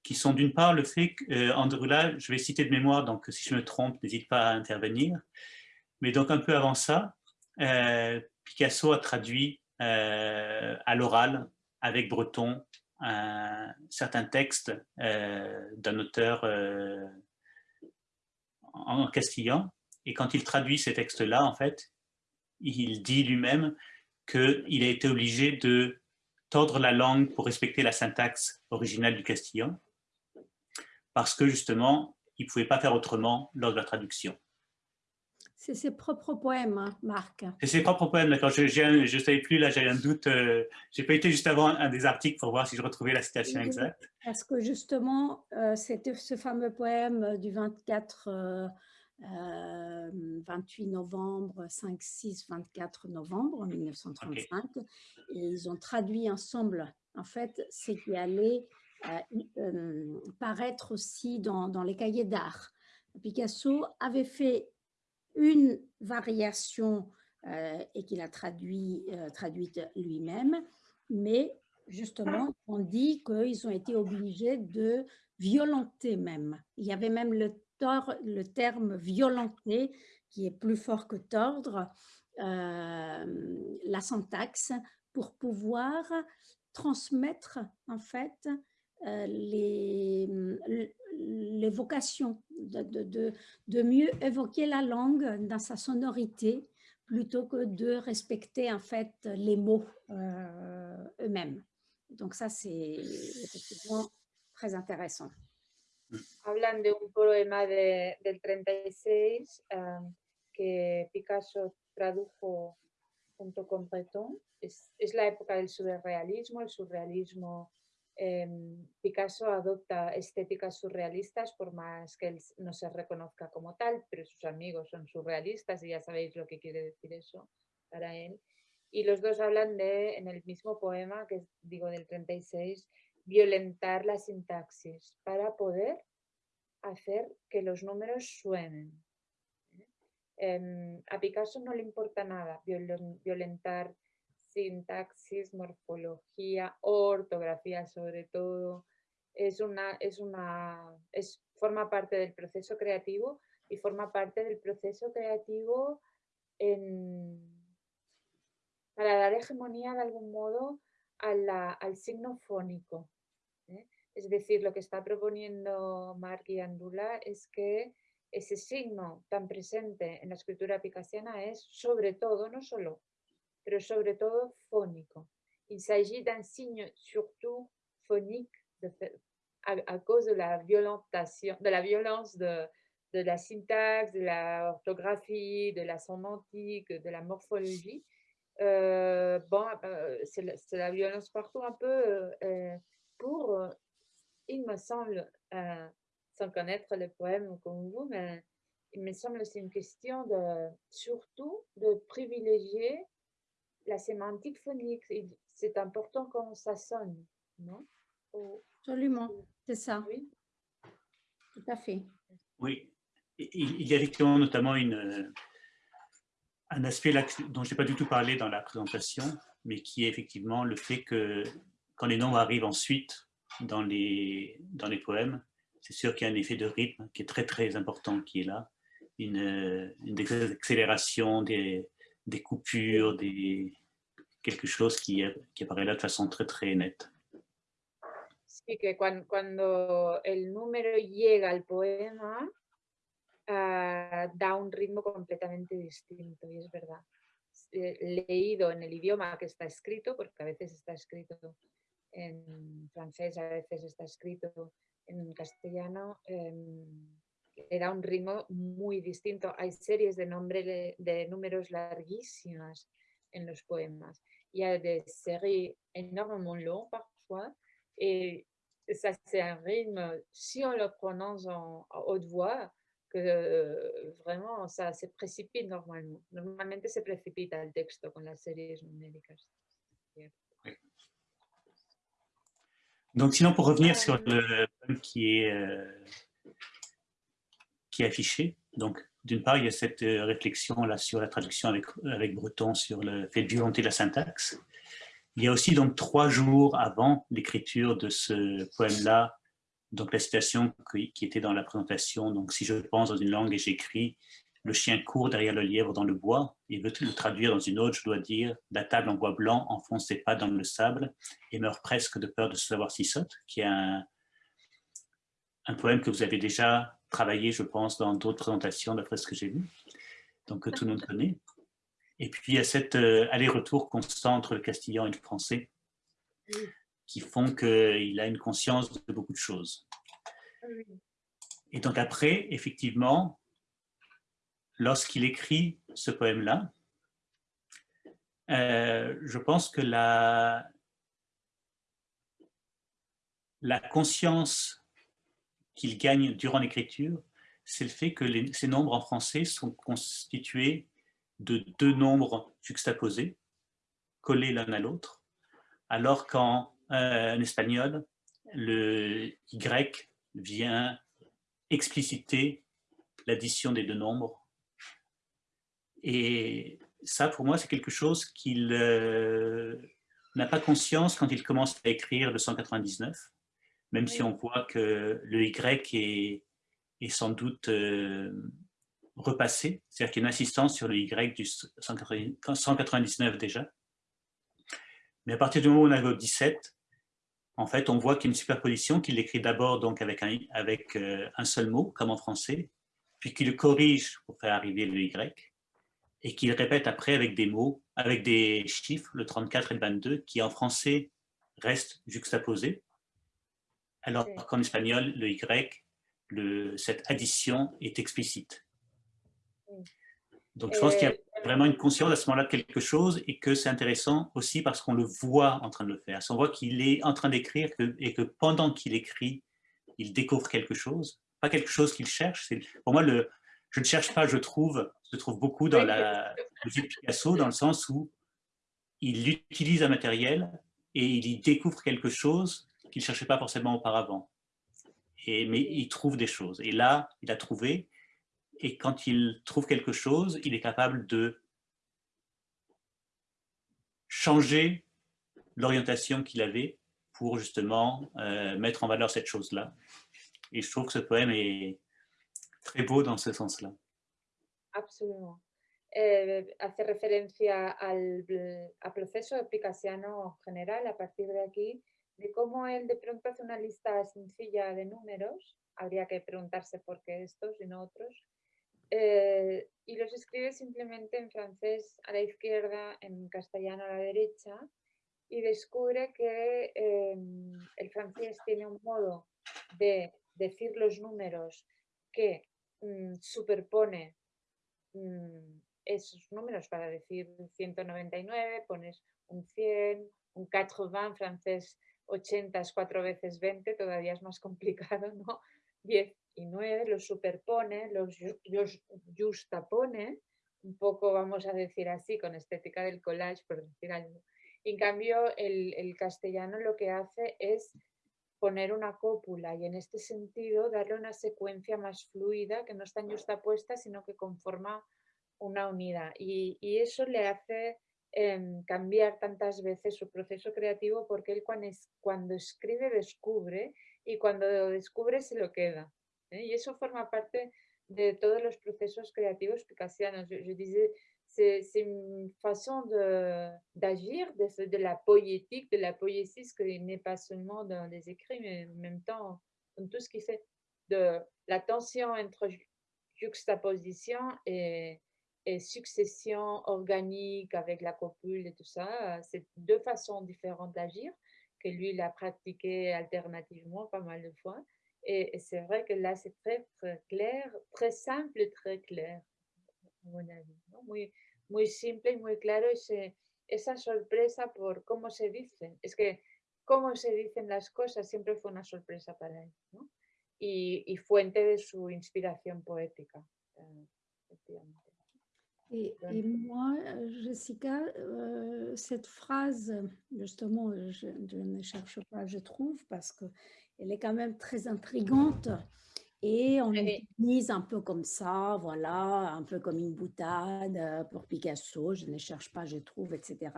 qui sont d'une part le fait qu'Andrula, je vais citer de mémoire, donc si je me trompe, n'hésite pas à intervenir, mais donc un peu avant ça, euh, Picasso a traduit euh, à l'oral avec Breton un certain texte euh, d'un auteur euh, en castillan, et quand il traduit ces textes-là, en fait, il dit lui-même qu'il a été obligé de tordre la langue pour respecter la syntaxe originale du castillan, parce que justement, il ne pouvait pas faire autrement lors de la traduction. C'est ses propres poèmes, hein, Marc. C'est ses propres poèmes, d'accord. Je ne savais plus, là, j'avais un doute. Euh, J'ai pas été juste avant un des articles pour voir si je retrouvais la citation exacte. Parce que justement, euh, c'était ce fameux poème du 24, 28 novembre, 5, 6, 24 novembre 1935. Et ils ont traduit ensemble, en fait, ce qui allait euh, paraître aussi dans, dans les cahiers d'art. Picasso avait fait une variation euh, et qu'il a traduit, euh, traduite lui-même, mais justement, on dit qu'ils ont été obligés de violenter même. Il y avait même le, le terme violenter, qui est plus fort que tordre, euh, la syntaxe, pour pouvoir transmettre en fait les, les vocations, de, de, mieux évoquer la langue dans sa sonorité plutôt que de respecter en fait les mots euh, eux-mêmes. Donc ça, c'est effectivement très intéressant. Hablan de un poema de, del 36 um, que Picasso tradujo junto con Breton. Es, es la época del surrealismo, el surrealismo Em, Picasso adopta estéticas surrealistas por más que él no se reconozca como tal, pero sus amigos son surrealistas y ya sabéis lo que quiere decir eso para él. Y los dos hablan de, en el mismo poema, que digo del 36, violentar la sintaxis para poder hacer que los números suenen. Em, a Picasso no le importa nada violentar sintaxis, morfología, ortografía sobre todo. Es una, es una, es, forma parte del proceso creativo y forma parte del proceso creativo para dar hegemonía de algún modo al signo fónico. ¿eh? Es decir, lo que está proponiendo Marc y Andula es que ese signo tan presente en la escritura picasiana es sobre todo, no solo pero sobre todo. Il s'agit d'un signe surtout phonique à, cause de la violence de, la syntaxe, de la orthographie, de la sémantique, de la morphologie. Euh, bon, euh, c'est la, violence partout un peu euh, pour, il me semble, sans connaître le poème comme vous, mais il me semble que c'est une question de surtout de privilégier la sémantique phonique, c'est important quand ça sonne, non Absolument, c'est ça. Oui. Tout à fait. Oui, il y a effectivement notamment une, un aspect là, dont je n'ai pas du tout parlé dans la présentation, mais qui est effectivement le fait que quand les nombres arrivent ensuite dans les, dans les poèmes, c'est sûr qu'il y a un effet de rythme qui est très très important qui est là, une, une accélération des, des coupures, des, quelque chose qui, qui apparaît là de façon très très nette. Sí, que cuando, cuando el número llega al poema, uh, da un ritmo completamente distinto, y es verdad. Leído en el idioma que está escrito, porque a veces está escrito en francés, a veces está escrito en castellano, eh, le da un ritmo muy distinto. Hay series de, nombre, de, de números larguísimas en los poemas. Il y a des séries énormément longues parfois et ça c'est un rythme, si on le prononce en, en haute voix, que euh, vraiment ça se précipite normalement. Normalmente se precipita el texto con las series numéricas. Donc sinon pour revenir sur le qui est, euh, qui est affiché, donc d'une part, il y a cette euh, réflexion là sur la traduction avec, avec Breton sur le fait de violenter la syntaxe. Il y a aussi donc trois jours avant l'écriture de ce poème-là, donc la citation qui, était dans la présentation, donc si je pense dans une langue et j'écris, le chien court derrière le lièvre dans le bois, et veut le traduire dans une autre, je dois dire, la table en bois blanc enfonce ses pas dans le sable et meurt presque de peur de savoir si saute, qui est un, un poème que vous avez déjà travaillé, je pense, dans d'autres présentations, d'après ce que j'ai vu, donc que tout le monde connaît. Et puis, il y a cet euh, aller-retour constant entre le castillan et le français qui font qu'il a une conscience de beaucoup de choses. Et donc après, effectivement, lorsqu'il écrit ce poème-là, euh, je pense que la, la conscience qu'il gagne durant l'écriture, c'est le fait que ces nombres en français sont constitués de deux nombres juxtaposés, collés l'un à l'autre, alors qu'en euh, espagnol, le Y vient expliciter l'addition des deux nombres. Et ça, pour moi, c'est quelque chose qu'il euh, n'a pas conscience quand il commence à écrire le 199, même si on voit que le Y est, est sans doute euh, repassé, c'est-à-dire qu'il y a une insistance sur le Y du 199 déjà. Mais à partir du moment où on arrive au 17, en fait, on voit qu'il y a une superposition, qu'il écrit d'abord donc avec, un, avec euh, un seul mot, comme en français, puis qu'il le corrige pour faire arriver le Y, et qu'il répète après avec des mots, avec des chiffres, le 34 et le 22, qui en français restent juxtaposés, alors qu'en espagnol, le Y, le, cette addition est explicite. Donc je pense qu'il y a vraiment une conscience à ce moment-là de quelque chose et que c'est intéressant aussi parce qu'on le voit en train de le faire. On voit qu'il est en train d'écrire et que pendant qu'il écrit, il découvre quelque chose. Pas quelque chose qu'il cherche. Pour moi, le, je ne cherche pas, je trouve, se trouve beaucoup dans la musique Picasso, dans le sens où il utilise un matériel et il y découvre quelque chose qu'il ne cherchait pas forcément auparavant. Et, mais il trouve des choses. Et là, il a trouvé, et quand il trouve quelque chose, il est capable de changer l'orientation qu'il avait pour justement euh, mettre en valeur cette chose-là. Et je trouve que ce poème est très beau dans ce sens-là. Absolument. Eh, hace referencia al, al proceso picassiano general a partir de aquí, de cómo él de pronto hace una lista sencilla de números, habría que preguntarse por qué estos y no otros, Eh, y los escribe simplemente en francés a la izquierda, en castellano a la derecha, y descubre que em, el francés tiene un modo de decir los números que mm, superpone mm, esos números para decir 199, pones un 100, un 80, francés 80 es 4 veces 20, todavía es más complicado, ¿no? 10 y 9 los superpone, los, justapone, un poco vamos a decir así, con estética del collage, por decir algo. En cambio, el, castellano lo que hace es poner una cópula y en este sentido darle una secuencia más fluida que no está justapuesta sino que conforma una unidad y, eso le hace em, cambiar tantas veces su proceso creativo porque él cuando, cuando escribe descubre y cuando lo descubre se lo queda. ¿eh? Y eso forma parte de todos los procesos creativos picassianos. Je, disais, c'est une façon d'agir, de, de, la poétique, de la poésie, ce qui n'est pas seulement dans les écrits, mais en même temps dans tout ce qui fait de la tension entre juxtaposition et, et succession organique avec la copule et tout ça. C'est deux façons différentes d'agir que lui, il a pratiqué alternativement pas mal de fois. Et, c'est vrai que là, c'est très, très clair, très simple et très clair, à mon avis. Muy, muy simple y muy claro ese, esa sorpresa por cómo se dicen. Es que cómo se dicen las cosas siempre fue una sorpresa para él. ¿no? Y, y, fuente de su inspiración poética, eh, Et, moi, Jessica, euh, cette phrase, justement, je, ne cherche pas, je trouve, parce qu'elle est quand même très intrigante. Et on l'utilise un peu comme ça, voilà, un peu comme une boutade euh, pour Picasso, je ne cherche pas, je trouve, etc.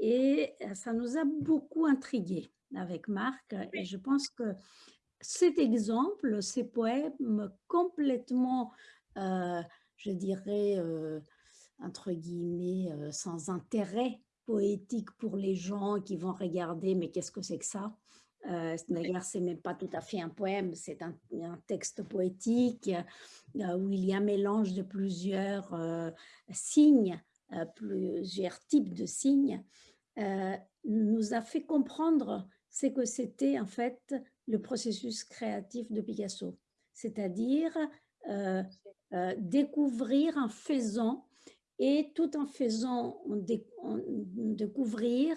Et ça nous a beaucoup intrigués avec Marc. Et je pense que cet exemple, ces poèmes complètement euh, je dirais, euh, entre guillemets, euh, sans intérêt poétique pour les gens qui vont regarder, mais qu'est-ce que c'est que ça? Euh, D'ailleurs, c'est même pas tout à fait un poème, c'est un, texte poétique où il y a un mélange de plusieurs signes, plusieurs types de signes, nous a fait comprendre ce que c'était en fait le processus créatif de Picasso. C'est-à-dire découvrir en faisant et tout en faisant découvrir,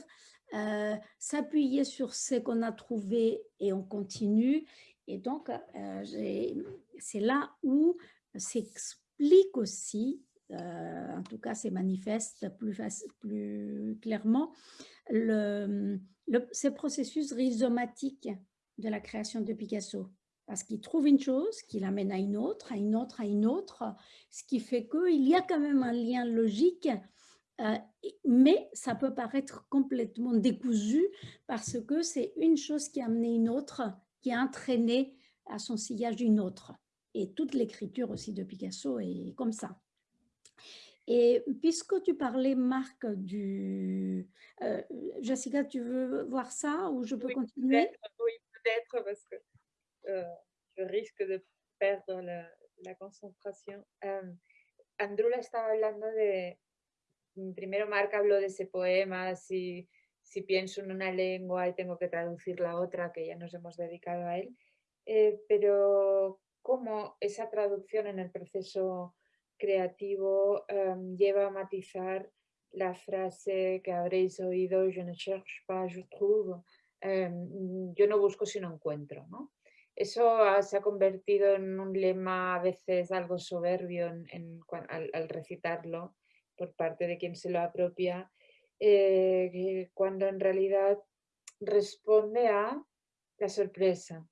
s'appuyer sur ce qu'on a trouvé et on continue. Et donc, c'est là où s'explique aussi euh, en tout cas, c'est manifeste plus, clairement, le, ce processus rhizomatique de la création de Picasso. Parce qu'il trouve une chose, qu'il amène à une autre, à une autre, à une autre, ce qui fait qu'il y a quand même un lien logique, euh, mais ça peut paraître complètement décousu parce que c'est une chose qui a amené une autre, qui a entraîné à son sillage une autre. Et toute l'écriture aussi de Picasso est comme ça. Et puisque tu parlais, Marc, du... Euh, Jessica, tu veux voir ça ou je peux continuer? Oui, peut-être, parce que euh, je risque de perdre la, la concentración. Um, Andrula estaba hablando de, mm, primero Marc habló de ese poema, si, si pienso en una lengua y tengo que traducir la otra, que ya nos hemos dedicado a él, eh, pero cómo esa traducción en el proceso creativo em, lleva a matizar la frase que habréis oído, je ne cherche pas, je trouve, em, yo no busco sino encuentro. ¿no? Eso se ha convertido en un lema a veces algo soberbio en, al, recitarlo por parte de quien se lo apropia, eh, cuando en realidad responde a la sorpresa.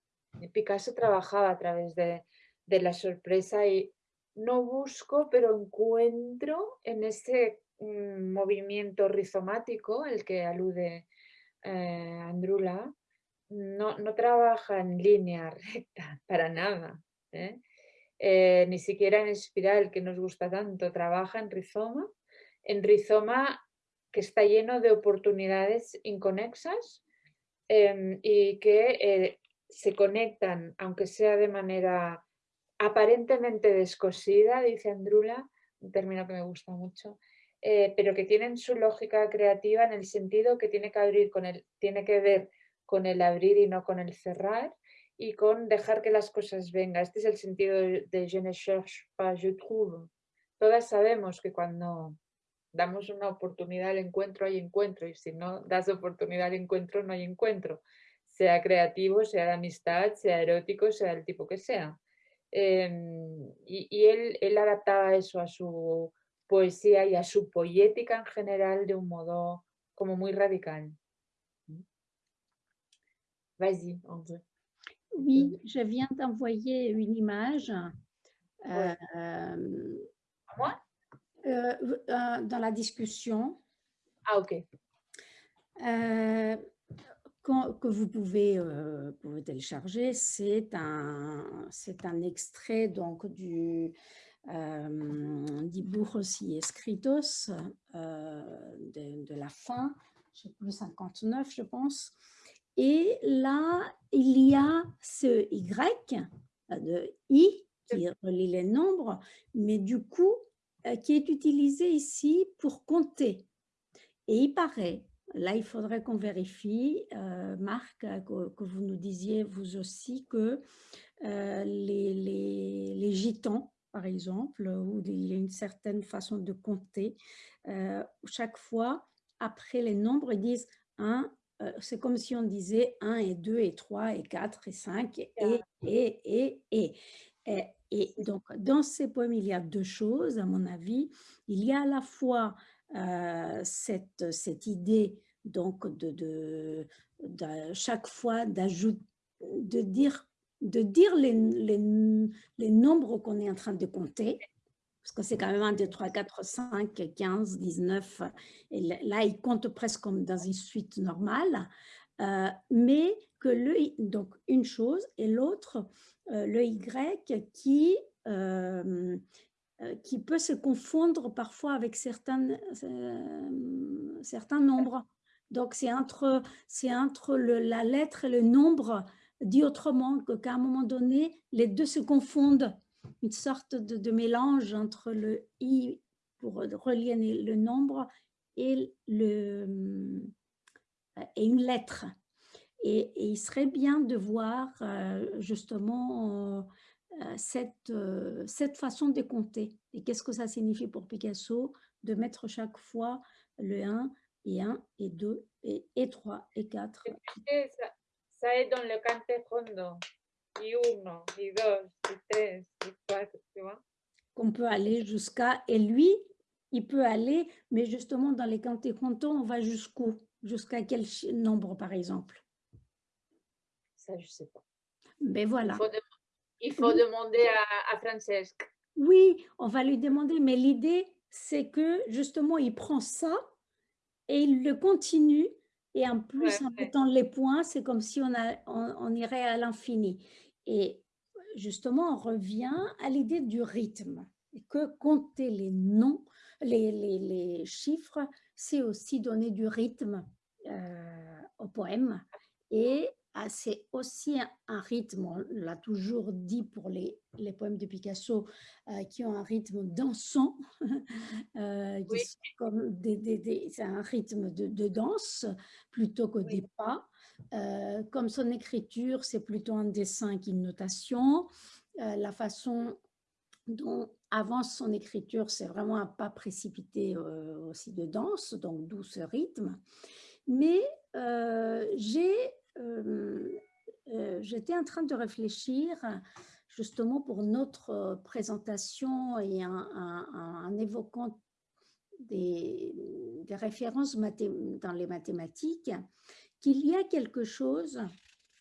Picasso trabajaba a través de, de la sorpresa y no busco, pero encuentro en ese mm, movimiento rizomático al que alude eh, Andrula, no, no, trabaja en línea recta para nada, ¿eh? Eh, ni siquiera en espiral que nos gusta tanto, trabaja en rizoma, en rizoma que está lleno de oportunidades inconexas em, y que se conectan, aunque sea de manera aparentemente descosida, dice Andrula, un término que me gusta mucho, eh, pero que tienen su lógica creativa en el sentido que tiene que, abrir con el, tiene que ver con el abrir y no con el cerrar y con dejar que las cosas vengan. Este es el sentido de je ne cherche pas, je trouve. Todas sabemos que cuando damos una oportunidad al encuentro hay encuentro y si no das oportunidad al encuentro no hay encuentro, sea creativo, sea de amistad, sea erótico, sea del tipo que sea. Em, y, él, él, adaptaba eso a su poesía y a su poética en general de un modo como muy radical. Vas-y, André. Oui, je viens d'envoyer une image. Euh, moi? euh, euh, Dans la discussion. Ah, ok. Que vous pouvez, pouvez télécharger, c'est un, un extrait donc du euh, aussi Escritos de, de, la fin, je sais plus 59 je pense. Et là, il y a ce Y euh, de I qui relie les nombres, mais du coup, euh, qui est utilisé ici pour compter. Et il paraît Là, il faudrait qu'on vérifie, euh, Marc, que, vous nous disiez vous aussi que euh, les, les, gitans, par exemple, où il y a une certaine façon de compter, chaque fois, après les nombres, ils disent 1, c'est comme si on disait 1 et 2 et 3 et 4 et 5 et et, et, et. et, et donc, dans ces poèmes, il y a deux choses, à mon avis. Il y a à la fois euh, cette, cette, idée donc de, de, chaque fois d'ajouter, de dire, de dire les, les, les nombres qu'on est en train de compter, parce que c'est quand même 1, 2, 3, 4, 5, 15, 19, et là, il compte presque comme dans une suite normale, euh, mais que le, donc une chose, et l'autre, euh, le Y qui, euh, euh, qui peut se confondre parfois avec certains, euh, certains nombres. Donc, c'est entre, entre le, la lettre et le nombre, dit autrement qu'à un moment donné, les deux se confondent. Une sorte de, mélange entre le i pour relier le nombre et, le, euh, et une lettre. Et, il serait bien de voir justement euh, cette, euh, cette façon de compter. Et qu'est-ce que ça signifie pour Picasso de mettre chaque fois le 1 et 1 et 2 et, et 3 et 4. Ça, ça est dans le cante hondo. Et 1, et 2, et 3, et 4, tu vois Qu'on peut aller jusqu'à... Et lui, il peut aller, mais justement dans les cantes on va jusqu'où? Jusqu'à quel nombre, par exemple? Ça, je ne sais pas. Mais ben voilà. Il faut, demander à, à Francesc. Oui, on va lui demander, mais l'idée, c'est que justement, il prend ça et il le continue. Et en plus, en mettant les points, c'est comme si on, a, on, irait à l'infini. Et justement, on revient à l'idée du rythme. Et que compter les noms, les, les, les chiffres, c'est aussi donner du rythme euh, au poème. Et c'est aussi un, rythme, on l'a toujours dit pour les, les poèmes de Picasso, euh, qui ont un rythme dansant, euh, c'est un rythme de, de, danse plutôt que des pas. Euh, comme son écriture, c'est plutôt un dessin qu'une notation. la façon dont avance son écriture, c'est vraiment un pas précipité aussi de danse, donc d'où ce rythme. Mais j'ai j'étais en train de réfléchir justement pour notre présentation et en, évoquant des, des références dans les mathématiques, qu'il y a quelque chose,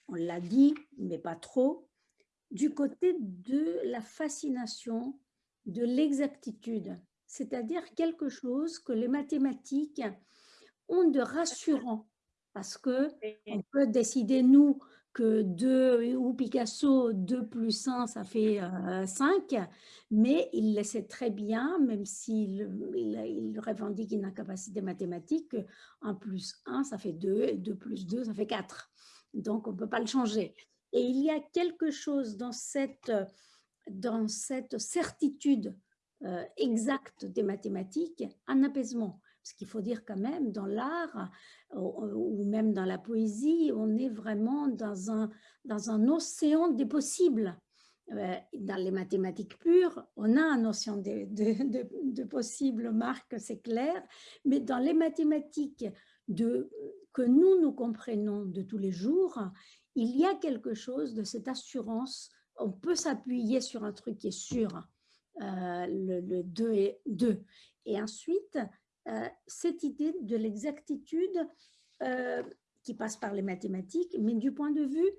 on l'a dit, mais pas trop, du côté de la fascination, de l'exactitude, c'est-à-dire quelque chose que les mathématiques ont de rassurant parce que on peut décider, nous, que 2 ou Picasso, 2 plus 1, ça fait 5, mais il le sait très bien, même s'il il, revendique une capacité mathématique, 1 plus 1, ça fait 2, et 2 plus 2, ça fait 4. Donc, on ne peut pas le changer. Et il y a quelque chose dans cette, dans cette certitude exacte des mathématiques, un apaisement. Parce qu'il faut dire quand même, dans l'art ou même dans la poésie, on est vraiment dans un, dans un océan des possibles. Euh, dans les mathématiques pures, on a un océan de, de, de, possibles, Marc, c'est clair, mais dans les mathématiques de, que nous, nous comprenons de tous les jours, il y a quelque chose de cette assurance, on peut s'appuyer sur un truc qui est sûr, euh, le, le 2 et 2. Et ensuite, cette idée de l'exactitude euh, qui passe par les mathématiques, mais du point de vue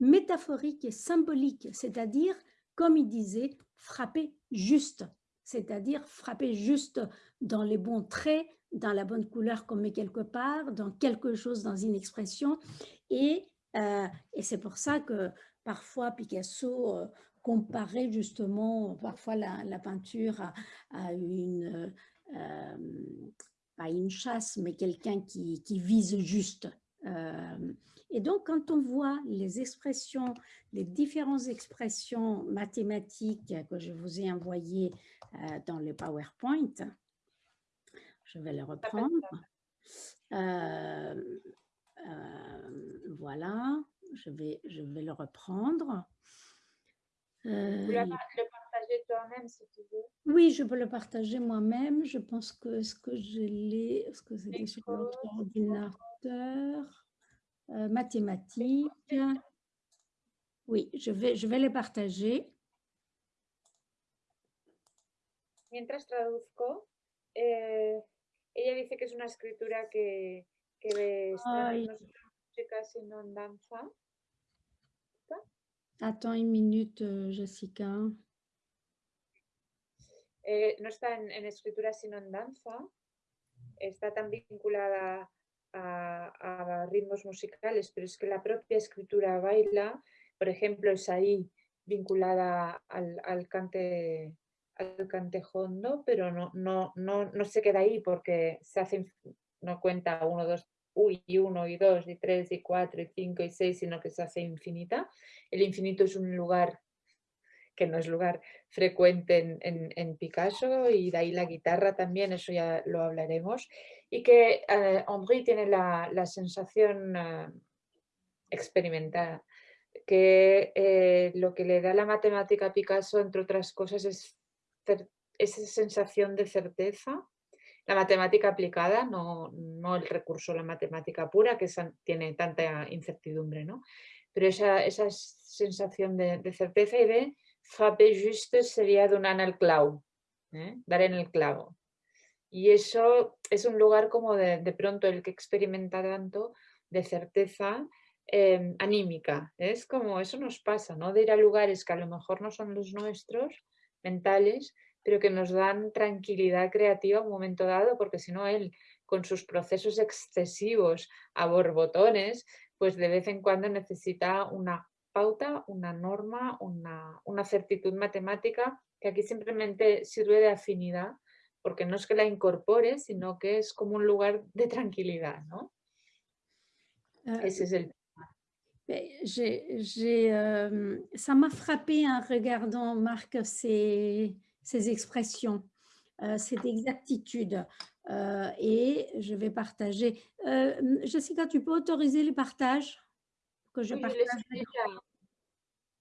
métaphorique et symbolique, c'est-à-dire, comme il disait, frapper juste, c'est-à-dire frapper juste dans les bons traits, dans la bonne couleur qu'on met quelque part, dans quelque chose, dans une expression. Et, euh, et c'est pour ça que parfois Picasso comparait justement parfois la, peinture à une, euh, pas une chasse, mais quelqu'un qui, qui, vise juste. Euh, et donc, quand on voit les expressions, les différentes expressions mathématiques que je vous ai envoyées euh, dans le PowerPoint, je vais les reprendre. voilà, je vais, je vais le reprendre. Euh, toi-même si tu veux. Oui, je peux le partager moi-même. Je pense que ce que je l'ai, ce que c'était sur notre ordinateur, euh, mathématiques. Oui, je vais, je vais les partager. Mientras traduzco, eh, ella dice que es una escritura que, que está casi no danza. Attends une minute, euh, Jessica. Eh, no está en, escritura sino en danza, está tan vinculada a, ritmos musicales, pero es que la propia escritura baila, por ejemplo, es ahí vinculada al, cante al cante hondo, pero no, no, no, no se queda ahí porque se hace, no cuenta uno, dos, y uno, y dos, y tres, y cuatro, y cinco, y seis, sino que se hace infinita. El infinito es un lugar que no es lugar frecuente en, Picasso y de ahí la guitarra también, eso ya lo hablaremos, y que eh, tiene la, sensación eh, experimentada que eh, lo que le da la matemática a Picasso, entre otras cosas, es esa sensación de certeza. La matemática aplicada, no, no el recurso la matemática pura, que tiene tanta incertidumbre, ¿no? pero esa, esa sensación de, de, certeza y de frapper juste sería donar el clavo, ¿eh? dar en el clavo. Y eso es un lugar como de, de pronto el que experimenta tanto de certeza Em, anímica. Es como eso nos pasa, ¿no? De ir a lugares que a lo mejor no son los nuestros, mentales, pero que nos dan tranquilidad creativa un momento dado, porque si no él, con sus procesos excesivos a borbotones, pues de vez en cuando necesita una pauta, una norma, una, una certitud matemática, que aquí simplemente sirve de afinidad, porque no es que la incorpore, sino que es como un lugar de tranquilidad, ¿no? Ah, Ese es el j'ai, euh, ça m'a frappé en regardant, Marc, ces, ces expressions, euh, cette exactitude. Euh, et je vais partager. Jessica, tu peux autoriser les partages? Que je oui, partage je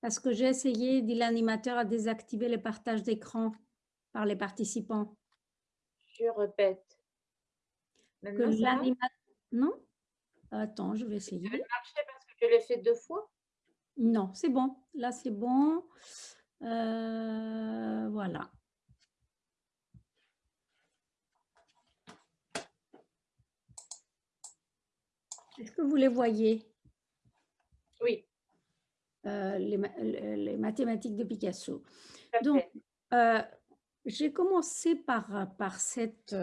Parce que j'ai essayé, dit l'animateur, à désactiver les partages d'écran par les participants. Je répète. Que non? Attends, je vais essayer. Je l'ai fait deux fois? Non, c'est bon. Là, c'est bon. Euh, voilà. Est-ce que vous les voyez? Oui. Euh, les, mathématiques de Picasso. Donc, euh, j'ai commencé par, par cette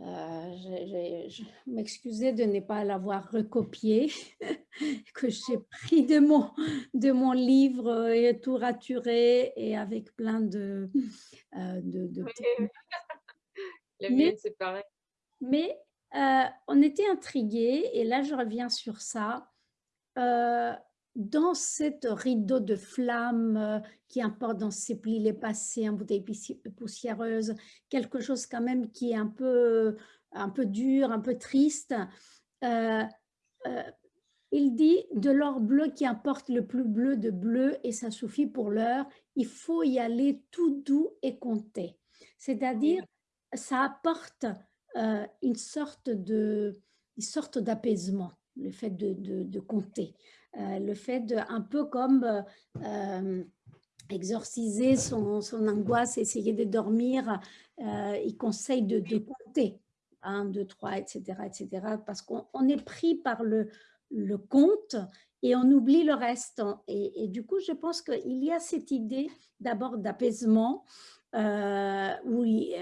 euh, je, m'excusais de ne pas l'avoir recopié, que j'ai pris de mon, de mon livre et tout raturé et avec plein de... Euh, de, mais, c'est pareil. Mais euh, on était intrigués, et là je reviens sur ça, dans cette rideau de flammes euh, qui importe dans ces plis les passés en bouteille poussiéreuse, quelque chose quand même qui est un peu, un peu dur, un peu triste, euh, euh, il dit de l'or bleu qui importe le plus bleu de bleu et ça suffit pour l'heure, il faut y aller tout doux et compter. C'est-à-dire, ça apporte une sorte une sorte d'apaisement, le fait de compter. Euh, le fait de, un peu comme euh, euh, exorciser son, angoisse, essayer de dormir, il conseille de, de, compter, 1, 2, 3, etc., etc., parce qu'on est pris par le, compte et on oublie le reste. Et, et du coup, je pense qu'il y a cette idée d'abord d'apaisement, euh, où il,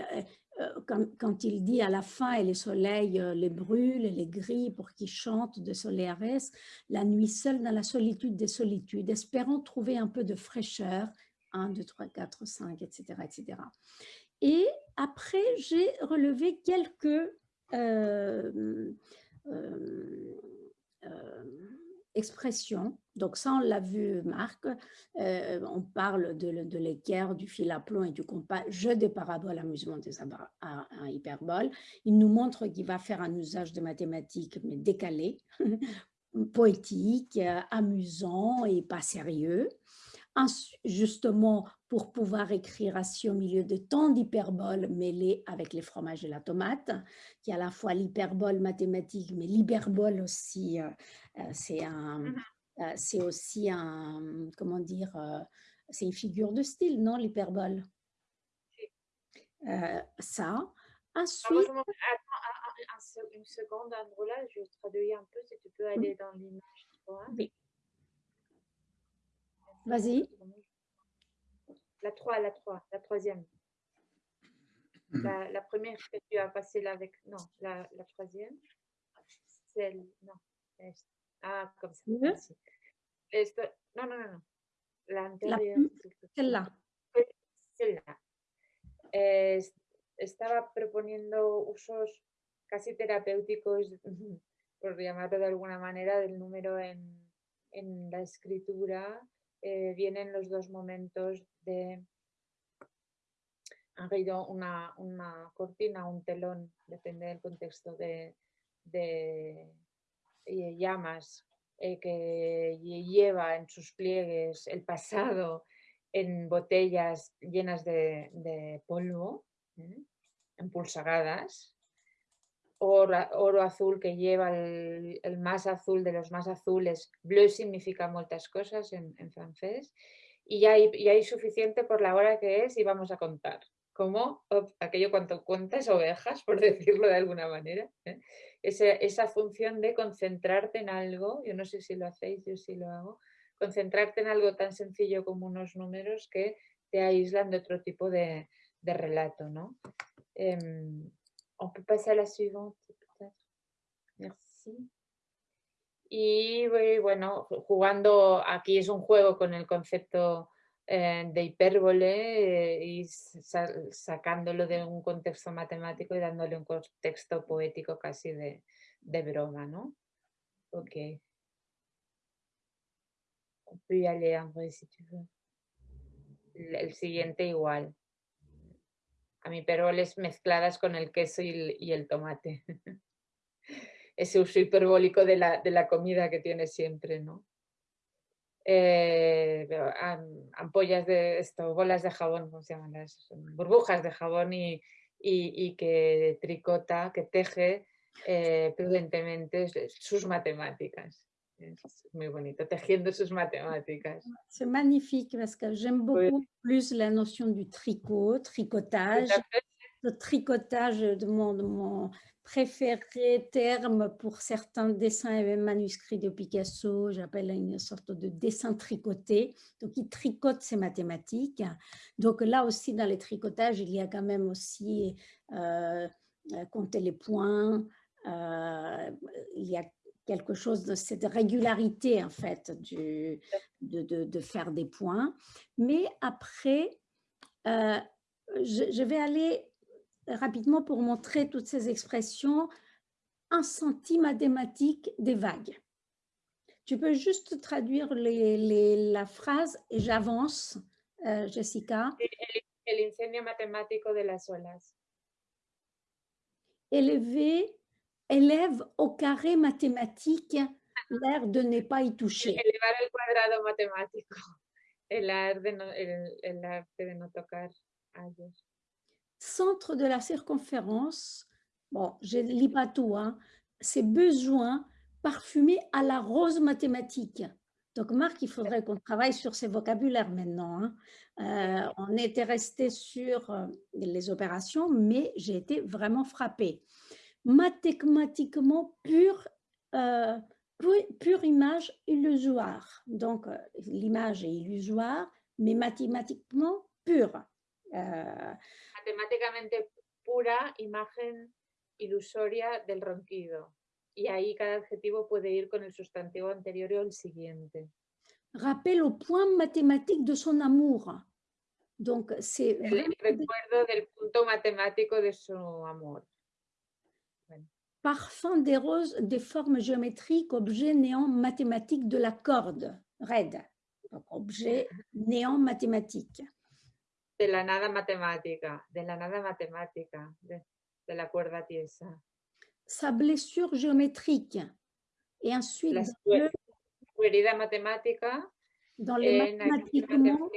euh, quand, il dit à la fin, et le soleil euh, les brûle, les grille pour qu'ils chantent de Solares, la nuit seule dans la solitude des solitudes, espérant trouver un peu de fraîcheur, 1, 2, 3, 4, 5, etc. etc. Et après, j'ai relevé quelques euh, expression. Donc ça, on l'a vu, Marc. Euh, on parle de, l'équerre, du fil à plomb et du compas, jeu de paraboles, amusement des à, hyperbole. Il nous montre qu'il va faire un usage de mathématiques, mais décalé, poétique, amusant et pas sérieux justement pour pouvoir écrire ainsi au milieu de tant d'hyperboles mêlées avec les fromages et la tomate, qui est à la fois l'hyperbole mathématique, mais l'hyperbole aussi, euh, euh, c'est un, mmh euh, c'est aussi un, comment dire, c'est une figure de style, non, l'hyperbole? Ça. Ensuite... Attends, une seconde, Androla, je traduis un peu, si tu peux aller dans l'image. Oui. Vas-y. La 3, la 3, la troisième. La, la, première que tu as passée là avec... Non, la, la troisième. Celle... Non. Ah, comme ça. Oui. Esto, non, non, non. L'anterior. Celle-là. Celle-là. Eh, estaba proponiendo usos casi terapéuticos, por llamarlo de alguna manera, del número en, en la escritura eh, vienen los dos momentos de han caído una, una, cortina, un telón, depende del contexto de, de, llamas eh, que lleva en sus pliegues el pasado en botellas llenas de, polvo, ¿eh? empulsagadas, oro, azul que lleva el, más azul de los más azules, bleu significa muchas cosas en, francés, y hay, hay, suficiente por la hora que es y vamos a contar. Como aquello cuando cuentas ovejas, por decirlo de alguna manera. ¿eh? esa función de concentrarte en algo, yo no sé si lo hacéis, yo sí lo hago, concentrarte en algo tan sencillo como unos números que te aíslan de otro tipo de, relato. ¿no? Em, on peut la suivante. Merci. Y bueno, jugando, aquí es un juego con el concepto eh, de hipérbole eh, y sacándolo de un contexto matemático y dándole un contexto poético casi de, de broma, ¿no? Ok. On peut y. El siguiente igual. A mi peroles mezcladas con el queso y y el tomate. Ese uso hiperbólico de la, de la comida que tiene siempre, ¿no? Eh, ampollas de esto, bolas de jabón, ¿cómo se llaman? Las, burbujas de jabón y, y, y que tricota, que teje eh, prudentemente sus matemáticas. Es muy bonito, tejiendo sus matemáticas. C'est magnifique parce que j'aime beaucoup oui. plus la notion du tricot, tricotage. Le tricotage de mon, de mon préféré terme pour certains dessins et manuscrits de Picasso, j'appelle une sorte de dessin tricoté. Donc, il tricote ses mathématiques. Donc, là aussi, dans les tricotages, il y a quand même aussi euh, euh, compter les points. Euh, il y a quelque chose de cette régularité, en fait, de, de, de faire des points. Mais après, je vais aller rapidement pour montrer toutes ces expressions, un senti mathématique des vagues. Tu peux juste traduire les, les, la phrase et j'avance, euh, Jessica. El, el, incendio matemático de las olas. Élever, élève au carré mathématique l'air de ne pas y toucher. Elevar el cuadrado matemático, el arte de no, el, el arte de no tocar a ellos centre de la circonférence, bon, je ne lis pas tout, hein, c'est besoin parfumé à la rose mathématique. Donc, Marc, il faudrait qu'on travaille sur ces vocabulaires maintenant. Hein. Euh, on était resté sur euh, les opérations, mais j'ai été vraiment frappée. Mathématiquement pure, euh, pure, image illusoire. Donc, l'image est illusoire, mais mathématiquement pure. Matemáticamente pura imagen ilusoria del ronquido. Y ahí cada adjetivo puede ir con el sustantivo anterior o el siguiente. Rappel au point mathématique de son amour. Donc, c'est el recuerdo del punto matemático de su amor. Bueno. Parfum des roses des formes géométriques, objet néant mathématique de la corde, raide. Donc, objet néant mathématique. De la nada matemática, de la nada matemática, de, de la cuerda tiesa. Sa blessure géométrique. Et ensuite, la su, su herida matemática dans les en mathématiquement,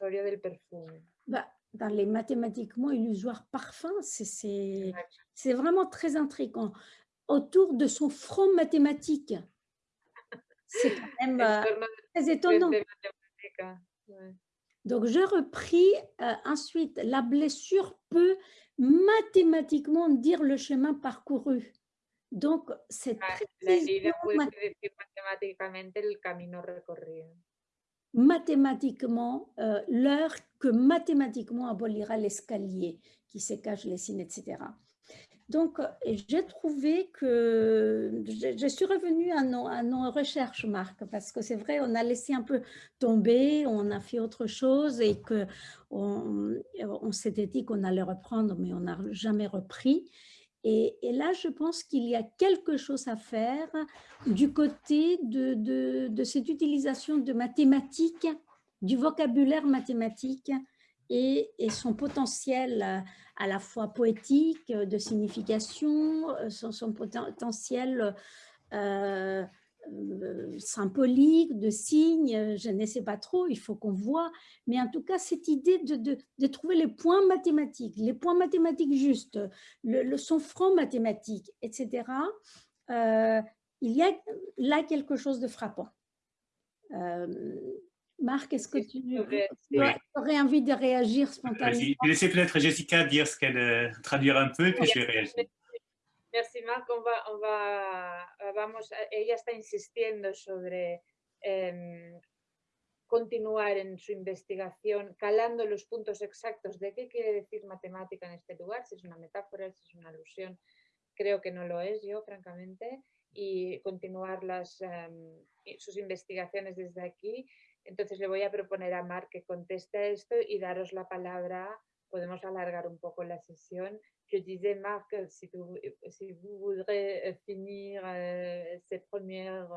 del perfume. Bah, dans les mathématiquement illusoires parfums, c'est vraiment très intriguant. Autour de son front mathématique. C'est quand même euh, très étonnant. Ouais. Donc, je repris euh, ensuite, la blessure peut mathématiquement dire le chemin parcouru. Donc, c'est mathématiquement euh, l'heure que mathématiquement abolira l'escalier qui se cache les signes, etc. Donc, j'ai trouvé que je, suis revenue à nos, recherches, Marc, parce que c'est vrai, on a laissé un peu tomber, on a fait autre chose et qu'on on, s'était dit qu'on allait reprendre, mais on n'a jamais repris. Et, là, je pense qu'il y a quelque chose à faire du côté de cette utilisation de mathématiques, du vocabulaire mathématique et, son potentiel à la fois poétique, de signification, son, son potentiel euh, euh, symboliques, de signes, je ne sais pas trop, il faut qu'on voit. Mais en tout cas, cette idée de, trouver les points mathématiques, les points mathématiques justes, le, son franc mathématique, etc., euh, il y a là quelque chose de frappant. Marc, est-ce que tu aurais envie de réagir spontanément Je vais laisser peut-être Jessica dire ce qu'elle traduire un peu, puis je vais réagir. Merci, Marc. On va, on va, vamos, ella está insistiendo sobre eh, continuar en su investigación, calando los puntos exactos de qué quiere decir matemática en este lugar, si es una metáfora, si es una alusión. Creo que no lo es yo, francamente, y continuar las, eh, sus investigaciones desde aquí. Entonces le voy a proponer a Marc que conteste esto y daros la palabra. Podemos alargar un poco la sesión je disais, Marc, si vous, si vous voudrez euh, finir euh, ces premières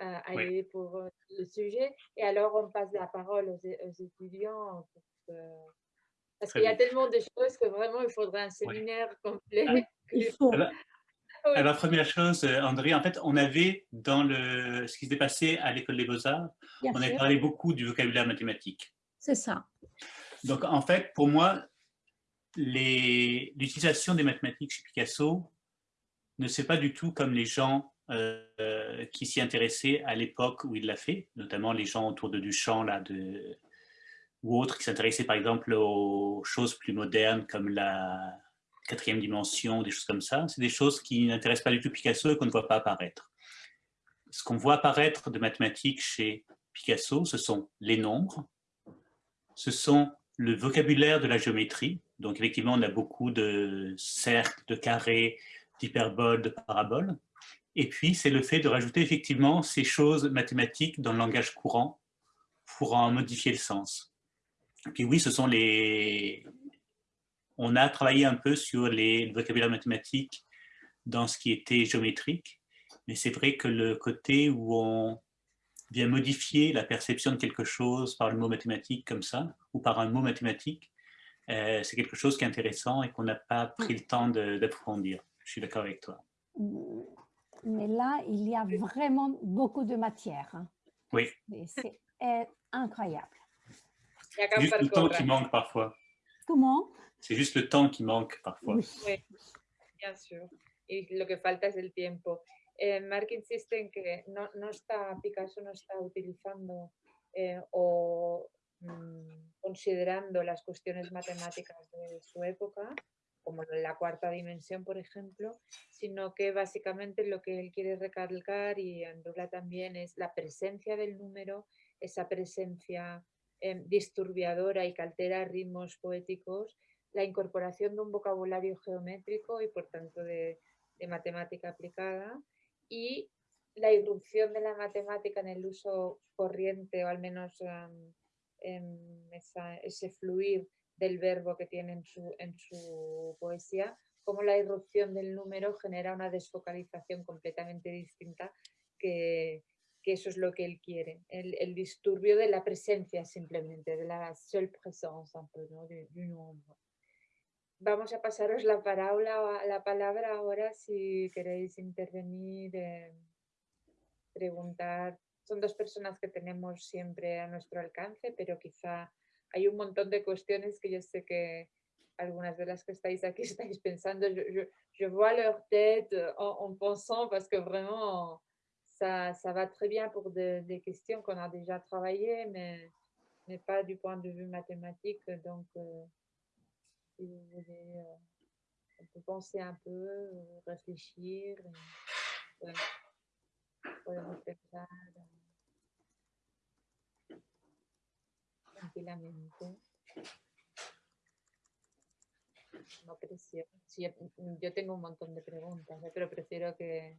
euh, pour le sujet, et alors on passe la parole aux, étudiants. parce qu'il y a tellement de choses que vraiment il faudrait un séminaire complet. La première chose, André, en fait, on avait dans le, ce qui s'est passé à l'école des beaux-arts, on a parlé beaucoup du vocabulaire mathématique. C'est ça. Donc, en fait, pour moi, l'utilisation des mathématiques chez Picasso ne c'est pas du tout comme les gens euh, qui s'y intéressaient à l'époque où il l'a fait, notamment les gens autour de Duchamp là, de, ou autres qui s'intéressaient par exemple aux choses plus modernes comme la quatrième dimension, des choses comme ça. C'est des choses qui n'intéressent pas du tout Picasso et qu'on ne voit pas apparaître. Ce qu'on voit apparaître de mathématiques chez Picasso, ce sont les nombres, ce sont le vocabulaire de la géométrie, donc effectivement, on a beaucoup de cercles, de carrés, d'hyperboles, de paraboles. Et puis, c'est le fait de rajouter effectivement ces choses mathématiques dans le langage courant pour en modifier le sens. Puis oui, ce sont les... On a travaillé un peu sur les vocabulaires mathématiques dans ce qui était géométrique, mais c'est vrai que le côté où on vient modifier la perception de quelque chose par le mot mathématique comme ça, ou par un mot mathématique, euh, c'est quelque chose qui est intéressant et qu'on n'a pas pris le temps d'approfondir. Je suis d'accord avec toi. Mm. Mais là, il y a vraiment beaucoup de matière. Hein. Oui. C'est incroyable. C'est juste le temps qui manque parfois. Comment? C'est juste le temps qui manque parfois. Oui, bien sûr. Et lo que falta es el tiempo. Eh, Mark insiste en que no, no está, Picasso no está utilizando eh, o Mm, considerando las cuestiones matemáticas de su época, como la cuarta dimensión, por ejemplo, sino que básicamente lo que él quiere recalcar, y Andrula también, es la presencia del número, esa presencia em, disturbiadora y que altera ritmos poéticos, la incorporación de un vocabulario geométrico y por tanto de, matemática aplicada, y la irrupción de la matemática en el uso corriente, o al menos ese fluir del verbo que tiene en su, en su poesía, como la irrupción del número genera una desfocalización completamente distinta que, que eso es lo que él quiere, el, el, disturbio de la presencia simplemente, de la seule présence un peu, ¿no? de, de Vamos a pasaros la, palabra, la palabra ahora si queréis intervenir, eh, preguntar, son dos personas que tenemos siempre a nuestro alcance, pero quizá hay un montón de cuestiones que yo sé que algunas de las que estáis aquí estáis pensando, je, je, je vois leur tête en, en, pensant parce que vraiment ça, ça va très bien pour de, des questions qu'on a déjà travaillées, mais, mais pas du point de vue mathématique. Donc, euh, si vous voulez, on peut penser un peu, euh, réfléchir. Et, ouais. podemos pensar tranquilamente. No presión. Sí, yo tengo un montón de preguntas, ¿eh? pero prefiero que...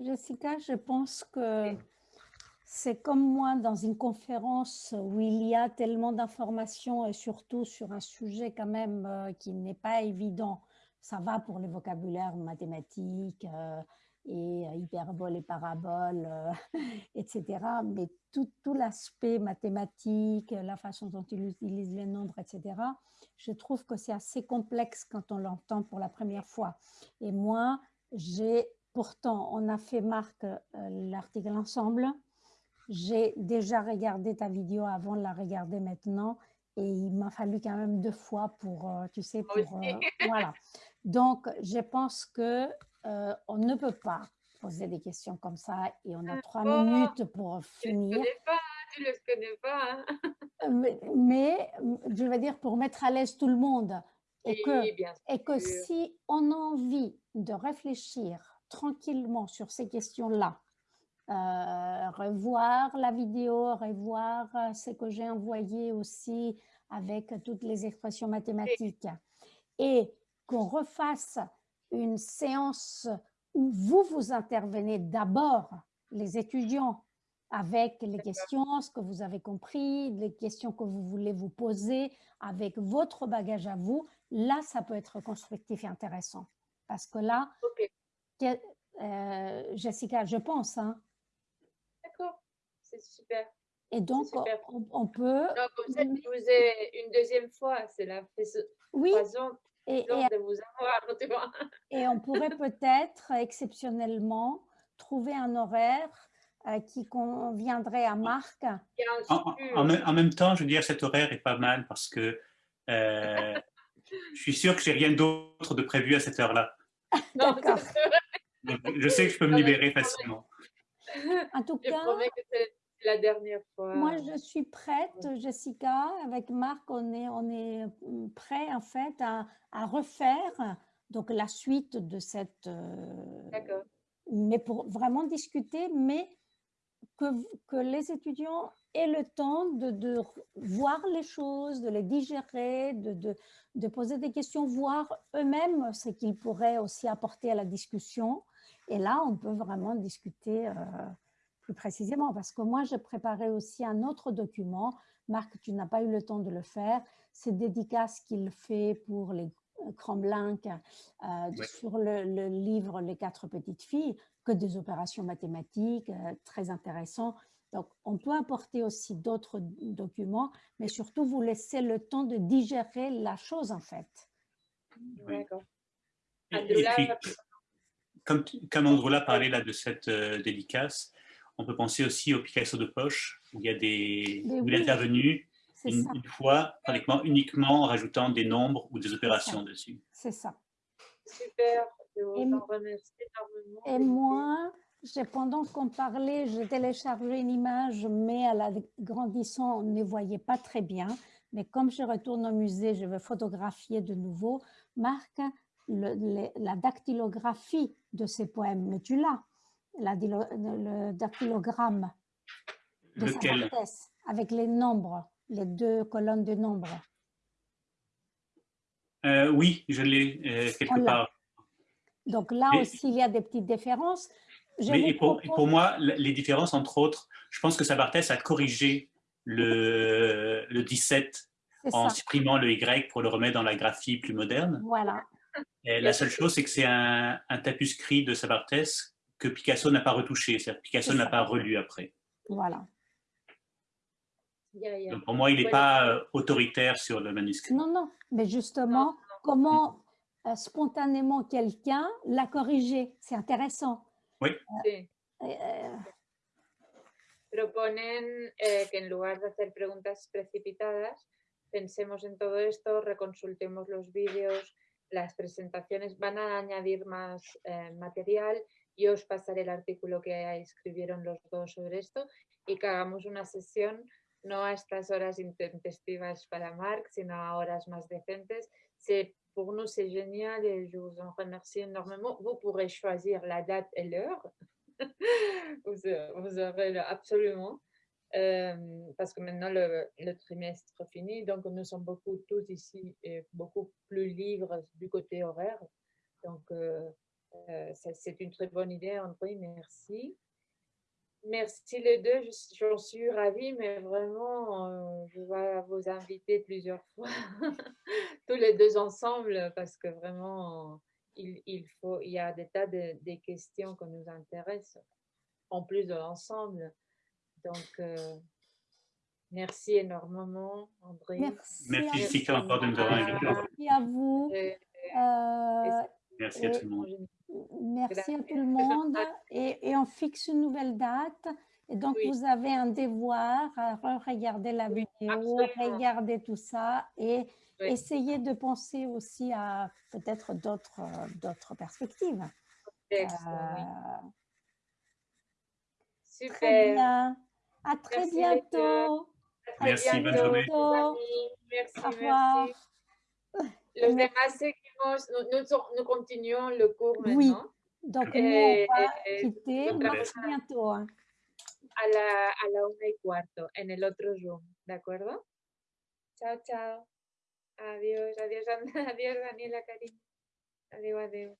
Jessica, je pense que c'est comme moi dans une conférence où il y a tellement d'informations et surtout sur un sujet quand même euh, qui n'est pas évident ça va pour le vocabulaire mathématique, euh, et euh, hyperbole et parabole, etc. Mais tout, l'aspect mathématique, la façon dont il utilise les nombres, etc., je trouve que c'est assez complexe quand on l'entend pour la première fois. Et moi, j'ai pourtant, on a fait, Marc, euh, l'article ensemble. J'ai déjà regardé ta vidéo avant de la regarder maintenant et il m'a fallu quand même deux fois pour, tu sais, pour, voilà. Donc, je pense que euh, on ne peut pas poser des questions comme ça et on a ah trois minutes pour finir. Tu ne connais pas, hein. euh, mais, je veux dire pour mettre à l'aise tout le monde et que, et que si on a envie de réfléchir tranquillement sur ces questions-là, euh, revoir la vidéo, revoir ce que j'ai envoyé aussi avec toutes les expressions mathématiques et qu'on refasse une séance où vous, vous intervenez d'abord, les étudiants, avec les questions, ce que vous avez compris, les questions que vous voulez vous poser, avec votre bagage à vous, là, ça peut être constructif et intéressant. Parce que là, euh, Jessica, je pense. Hein. C'est super. Et donc, On, peut... Ça, je vous ai une deuxième fois, c'est la oui. Et, et, on pourrait peut-être exceptionnellement trouver un horaire euh, qui conviendrait à Marc. En, même, temps, je veux dire, cet horaire est pas mal parce que euh, je suis sûr que j'ai rien d'autre de prévu à cette heure-là. D'accord. Je sais que je peux me libérer facilement. En tout cas, la dernière fois. Moi, je suis prête, Jessica. Avec Marc, on est, on est prêt en fait à, à refaire donc la suite de cette. Euh, D'accord. mais pour vraiment discuter, mais que, que les étudiants aient le temps de, de, voir les choses, de les digérer, de, de, de poser des questions, voir eux-mêmes ce qu'ils pourraient aussi apporter à la discussion. Et là, on peut vraiment discuter. Euh, précisément, parce que moi, j'ai préparé aussi un autre document. Marc, tu n'as pas eu le temps de le faire. C'est dédicace qu'il fait pour les Cromblink euh, sur le, livre Les quatre petites filles, que des opérations mathématiques, euh, très intéressant. Donc, on peut apporter aussi d'autres documents, mais surtout vous laisser le temps de digérer la chose en fait. D'accord. Et, puis, comme, comme Androla parlait là de cette euh, dédicace, on peut penser aussi au Picasso de poche, où il y a des, où il est intervenu une, fois, pratiquement uniquement en rajoutant des nombres ou des opérations dessus. C'est ça. Super, énormément. Et moi, pendant qu'on parlait, j'ai téléchargé une image, mais à la grandissant, on ne voyait pas très bien. Mais comme je retourne au musée, je vais photographier de nouveau. Marc, la dactylographie de ces poèmes, mais tu l'as la, le dactylogramme de Lequel? avec les nombres, les deux colonnes de nombres. Euh, oui, je l'ai euh, quelque part. Donc là aussi, il y a des petites différences. mais pour, pour, moi, les différences, entre autres, je pense que Sabartès a corrigé le, le 17 en supprimant le Y pour le remettre dans la graphie plus moderne. Voilà. Et la seule chose, c'est que c'est un, un tapuscrit de Sabartès que Picasso n'a pas retouché, c'est-à-dire Picasso n'a pas relu après. Voilà. Donc pour moi, il n'est pas euh, autoritaire sur le manuscrit. Non, non, mais justement, comment euh, spontanément quelqu'un l'a corrigé, c'est intéressant. Oui. Euh, Proponen eh, que en lugar de hacer preguntas precipitadas, pensemos en todo esto, reconsultemos los vídeos, las presentaciones, van a añadir más eh, material yo os pasaré el artículo que escribieron los dos sobre esto y que hagamos una sesión no a estas horas intempestivas para Marc, sino a horas más decentes. C'est pour nous c'est génial et je vous en remercie énormément. Vous pourrez choisir la date et l'heure. vous, vous, aurez absolument. Euh, parce que maintenant le, le, trimestre finit, donc nous sommes beaucoup tous ici et beaucoup plus libres du côté horaire. Donc euh, euh, c'est une très bonne idée, André, merci. Merci les deux, j'en suis ravie, mais vraiment, euh, je vais vous inviter plusieurs fois, tous les deux ensemble, parce que vraiment, il, il, faut, il y a des tas de, questions qui nous intéressent, en plus de l'ensemble. Donc, euh, merci énormément, André. Merci, Merci, à, encore de nous avoir invités. merci à vous. Et- Euh, Merci à tout le monde. Merci à tout le monde et, et on fixe une nouvelle date. Et donc, Oui. vous avez un devoir à regarder la vidéo, absolument. regarder tout ça et Oui. essayer de penser aussi à peut-être d'autres d'autres perspectives. Oui. Euh, Super. très bien. À très Merci, bientôt. À très Merci, bonne bientôt, journée. amis. Merci, Au revoir. merci. Los demás seguimos, nous, nous, continuons le cours Oui. maintenant Donc, nous, on va eh, quitter. otra Merci vez. bientôt. hein. a la, a la una y cuarto en el otro Zoom, ¿de acuerdo? Chao, chao. Adiós, adiós, Ana- adiós, Daniela, cariño. Adiós, adiós.